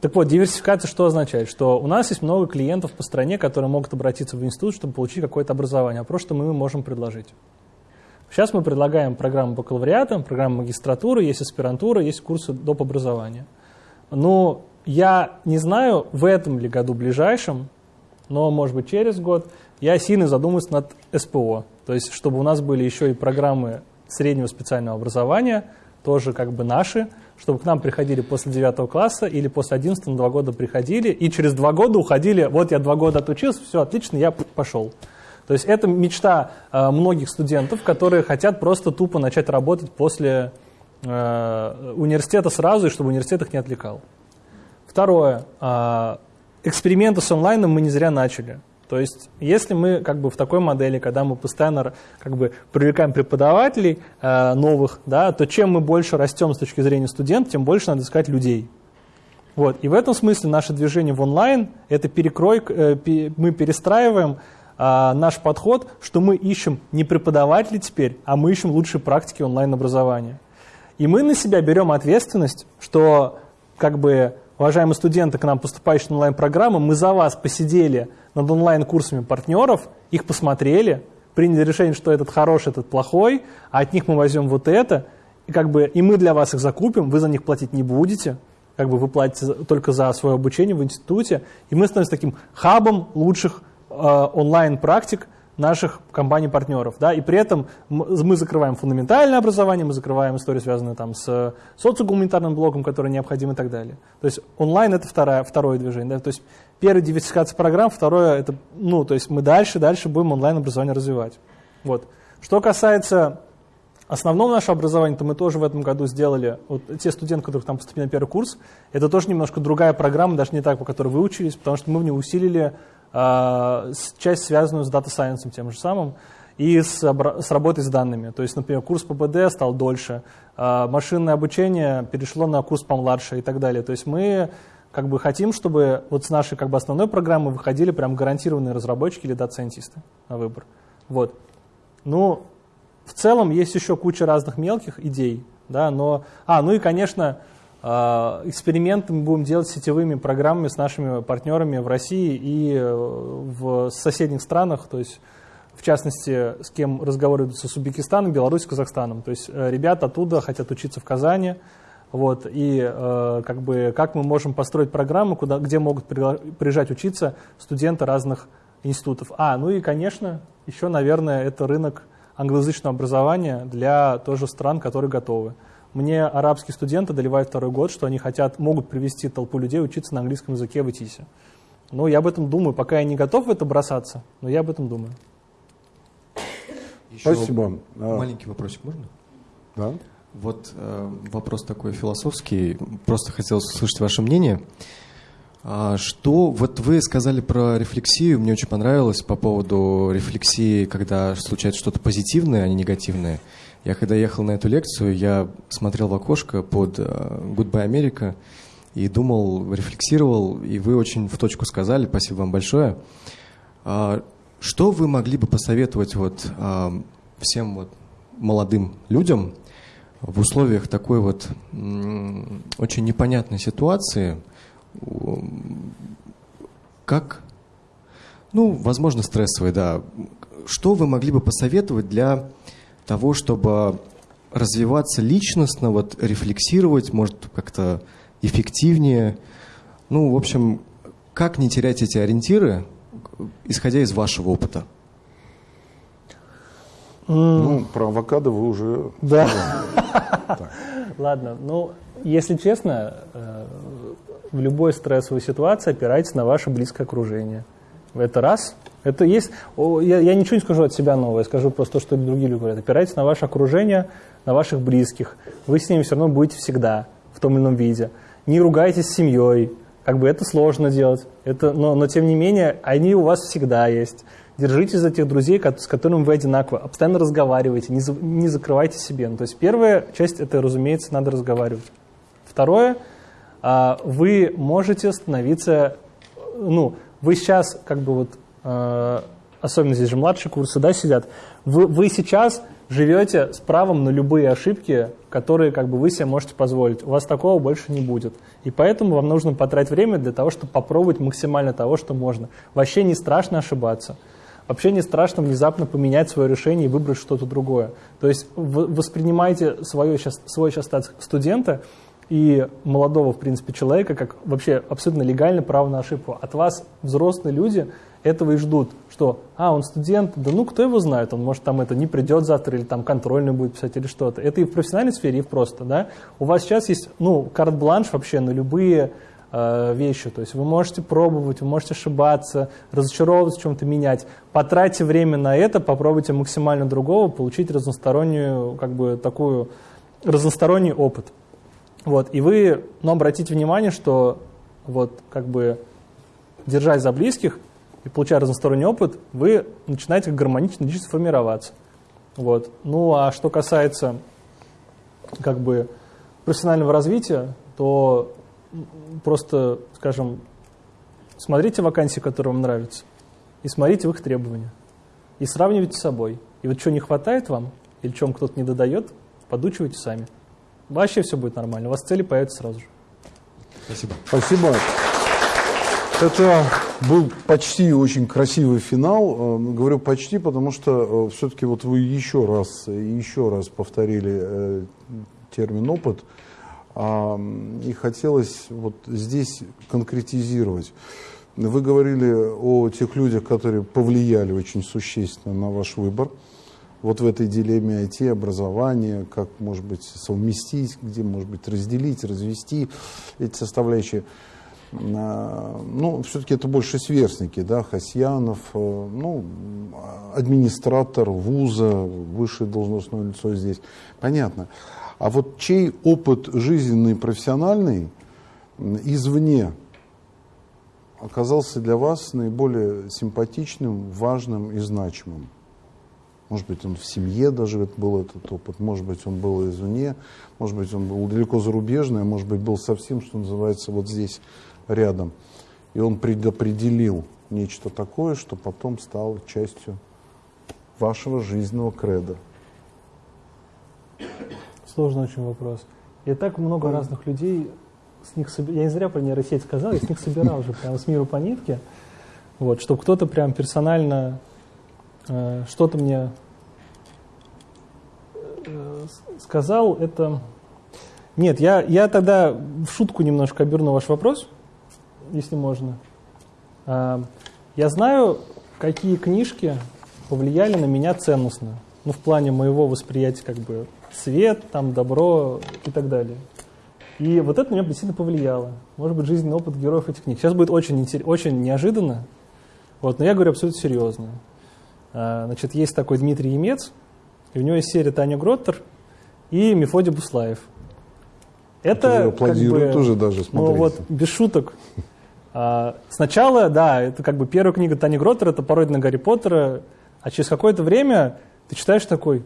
Так вот, диверсификация что означает? Что у нас есть много клиентов по стране, которые могут обратиться в институт, чтобы получить какое-то образование, а просто мы им можем предложить. Сейчас мы предлагаем программу бакалавриата, программу магистратуры, есть аспирантура, есть курсы доп. образования. Но я не знаю, в этом ли году ближайшем, но, может быть, через год, я сильно задумаюсь над СПО. То есть, чтобы у нас были еще и программы среднего специального образования, тоже как бы наши, чтобы к нам приходили после 9 класса или после 11 на 2 года приходили, и через 2 года уходили, вот я 2 года отучился, все отлично, я пошел. То есть это мечта э, многих студентов, которые хотят просто тупо начать работать после э, университета сразу, и чтобы университет их не отвлекал. Второе. Э, эксперименты с онлайном мы не зря начали. То есть, если мы как бы в такой модели, когда мы постоянно как бы привлекаем преподавателей э, новых, да, то чем мы больше растем с точки зрения студентов, тем больше надо искать людей. Вот. И в этом смысле наше движение в онлайн – это перекрой, э, пи, мы перестраиваем э, наш подход, что мы ищем не преподавателей теперь, а мы ищем лучшие практики онлайн-образования. И мы на себя берем ответственность, что как бы уважаемые студенты, к нам поступающие на онлайн-программы, мы за вас посидели над онлайн-курсами партнеров, их посмотрели, приняли решение, что этот хороший, этот плохой, а от них мы возьмем вот это, и, как бы, и мы для вас их закупим, вы за них платить не будете, как бы вы платите только за свое обучение в институте, и мы становимся таким хабом лучших э, онлайн-практик, наших компаний-партнеров. Да? И при этом мы закрываем фундаментальное образование, мы закрываем истории, связанные там, с социогуманитарным блоком, который необходим и так далее. То есть онлайн – это второе, второе движение. Да? То есть первое – диверсификация программ, второе – это, ну, то есть мы дальше, дальше будем онлайн-образование развивать. Вот. Что касается основного нашего образования, то мы тоже в этом году сделали, вот те студенты, которые там поступили на первый курс, это тоже немножко другая программа, даже не так, по которой вы учились, потому что мы в ней усилили часть, связанную с Science тем же самым, и с, с работой с данными. То есть, например, курс ПБД стал дольше, а, машинное обучение перешло на курс помладше и так далее. То есть мы как бы хотим, чтобы вот с нашей как бы основной программы выходили прям гарантированные разработчики или дата-сайентисты на выбор. Вот. Ну, в целом есть еще куча разных мелких идей, да, но... А, ну и, конечно, а, эксперименты мы будем делать сетевыми программами с нашими партнерами в России и э, в соседних странах, то есть в частности, с кем разговариваются с Узбекистаном, Беларусью, Казахстаном. То есть э, ребята оттуда хотят учиться в Казани, вот, и э, как, бы, как мы можем построить программу, куда, где могут приезжать учиться студенты разных институтов. А, ну и, конечно, еще, наверное, это рынок англоязычного образования для тоже стран, которые готовы. Мне арабские студенты доливают второй год, что они хотят, могут привести толпу людей учиться на английском языке в ИТИСе. Ну, я об этом думаю, пока я не готов в это бросаться, но я об этом думаю. Еще Спасибо. Маленький вопросик можно? Да. Вот э, вопрос такой философский. Просто хотелось услышать ваше мнение. А что, вот вы сказали про рефлексию, мне очень понравилось по поводу рефлексии, когда случается что-то позитивное, а не негативное. Я когда ехал на эту лекцию, я смотрел в окошко под э, Goodbye America и думал, рефлексировал, и вы очень в точку сказали, спасибо вам большое. А, что вы могли бы посоветовать вот а, всем вот молодым людям в условиях такой вот очень непонятной ситуации, как, ну, возможно, стрессовой, да, что вы могли бы посоветовать для того, чтобы развиваться личностно, вот рефлексировать, может, как-то эффективнее. Ну, в общем, как не терять эти ориентиры, исходя из вашего опыта? Ну, про авокадо вы уже... Да. Ладно, ну, если честно, э, в любой стрессовой ситуации опирайтесь на ваше близкое окружение. Это раз. Это есть, я, я ничего не скажу от себя нового, я скажу просто то, что другие люди говорят. Опирайтесь на ваше окружение, на ваших близких. Вы с ними все равно будете всегда в том или ином виде. Не ругайтесь с семьей, как бы это сложно делать, это, но, но тем не менее они у вас всегда есть. Держитесь за тех друзей, с которыми вы одинаковы, постоянно разговаривайте, не, за, не закрывайте себе. Ну, то есть первая часть, это, разумеется, надо разговаривать. Второе, а, вы можете становиться, ну, вы сейчас, как бы вот, особенно здесь же младшие курсы, да, сидят, вы, вы сейчас живете с правом на любые ошибки, которые как бы вы себе можете позволить. У вас такого больше не будет. И поэтому вам нужно потратить время для того, чтобы попробовать максимально того, что можно. Вообще не страшно ошибаться. Вообще не страшно внезапно поменять свое решение и выбрать что-то другое. То есть воспринимайте свое, свой сейчас студента и молодого, в принципе, человека как вообще абсолютно легальное право на ошибку. От вас взрослые люди этого и ждут, что, а, он студент, да ну, кто его знает, он, может, там это не придет завтра, или там контрольный будет писать, или что-то. Это и в профессиональной сфере, и просто, да. У вас сейчас есть, ну, карт-бланш вообще на любые э, вещи, то есть вы можете пробовать, вы можете ошибаться, разочаровываться, в чем-то менять. Потратьте время на это, попробуйте максимально другого, получить разностороннюю, как бы, такую, разносторонний опыт. Вот, и вы, но обратите внимание, что вот, как бы, держась за близких, и получая разносторонний опыт, вы начинаете гармонично личность формироваться. Вот. Ну а что касается как бы профессионального развития, то просто, скажем, смотрите вакансии, которые вам нравятся, и смотрите в их требования, и сравнивайте с собой. И вот что не хватает вам, или чем кто-то не додает, подучивайте сами. Вообще все будет нормально, у вас цели появятся сразу же. Спасибо. Спасибо. Это был почти очень красивый финал. Э, говорю почти, потому что э, все-таки вот вы еще раз и еще раз повторили э, термин опыт. И хотелось вот здесь конкретизировать. Вы говорили о тех людях, которые повлияли очень существенно на ваш выбор. Вот в этой дилемме IT, образования, как, может быть, совместить, где, может быть, разделить, развести эти составляющие ну, все-таки это больше сверстники, да, Хасьянов, э, ну, администратор вуза, высшее должностное лицо здесь, понятно. А вот чей опыт жизненный, профессиональный извне оказался для вас наиболее симпатичным, важным и значимым? Может быть, он в семье даже был этот опыт, может быть, он был извне, может быть, он был далеко зарубежный, а может быть, был совсем, что называется, вот здесь рядом. И он предопределил нечто такое, что потом стало частью вашего жизненного креда. Сложный очень вопрос. Я так много mm. разных людей, с них соб... я не зря про нейросеть сказал, я с них собирал уже прямо с миру по нитке, вот, чтобы кто-то прям персонально э, что-то мне э, сказал, это... Нет, я, я тогда в шутку немножко оберну ваш вопрос, если можно. А, я знаю, какие книжки повлияли на меня ценностно. Ну, в плане моего восприятия, как бы, свет, там, добро и так далее. И вот это меня действительно повлияло. Может быть, жизненный опыт героев этих книг. Сейчас будет очень, очень неожиданно, вот, но я говорю абсолютно серьезно. А, значит, есть такой Дмитрий Емец, и у него есть серия Таня Гроттер и Мефодий Буслаев. Это, как бы, тоже даже, смотрите. Ну вот, без шуток, сначала, да, это как бы первая книга Тани Гроттер, это пародия на Гарри Поттера, а через какое-то время ты читаешь такой,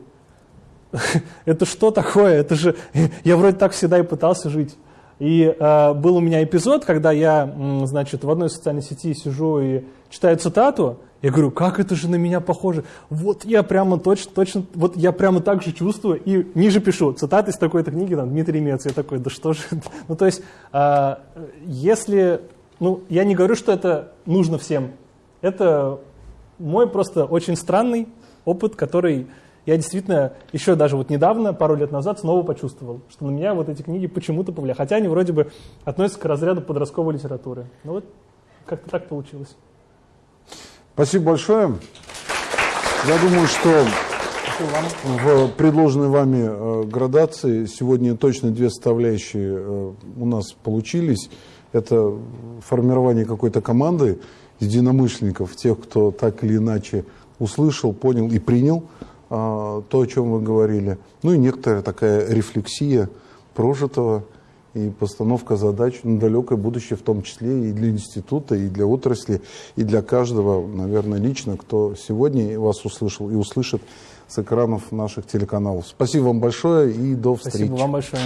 это что такое? Это же, я вроде так всегда и пытался жить. И э, был у меня эпизод, когда я, значит, в одной социальной сети сижу и читаю цитату, я говорю, как это же на меня похоже? Вот я прямо точно, точно, вот я прямо так же чувствую. И ниже пишу, цитаты из такой-то книги, там, Дмитрий Мец. Я такой, да что же Ну, то есть, э, если ну, я не говорю, что это нужно всем. Это мой просто очень странный опыт, который я действительно еще даже вот недавно, пару лет назад, снова почувствовал, что на меня вот эти книги почему-то повлияли. Хотя они вроде бы относятся к разряду подростковой литературы. Но вот как-то так получилось. Спасибо большое. Я думаю, что в предложенной вами э, градации сегодня точно две составляющие э, у нас получились это формирование какой-то команды единомышленников, тех, кто так или иначе услышал, понял и принял а, то, о чем вы говорили. Ну и некоторая такая рефлексия прожитого и постановка задач на далекое будущее, в том числе и для института, и для отрасли, и для каждого, наверное, лично, кто сегодня вас услышал и услышит с экранов наших телеканалов. Спасибо вам большое и до встречи. Спасибо вам большое.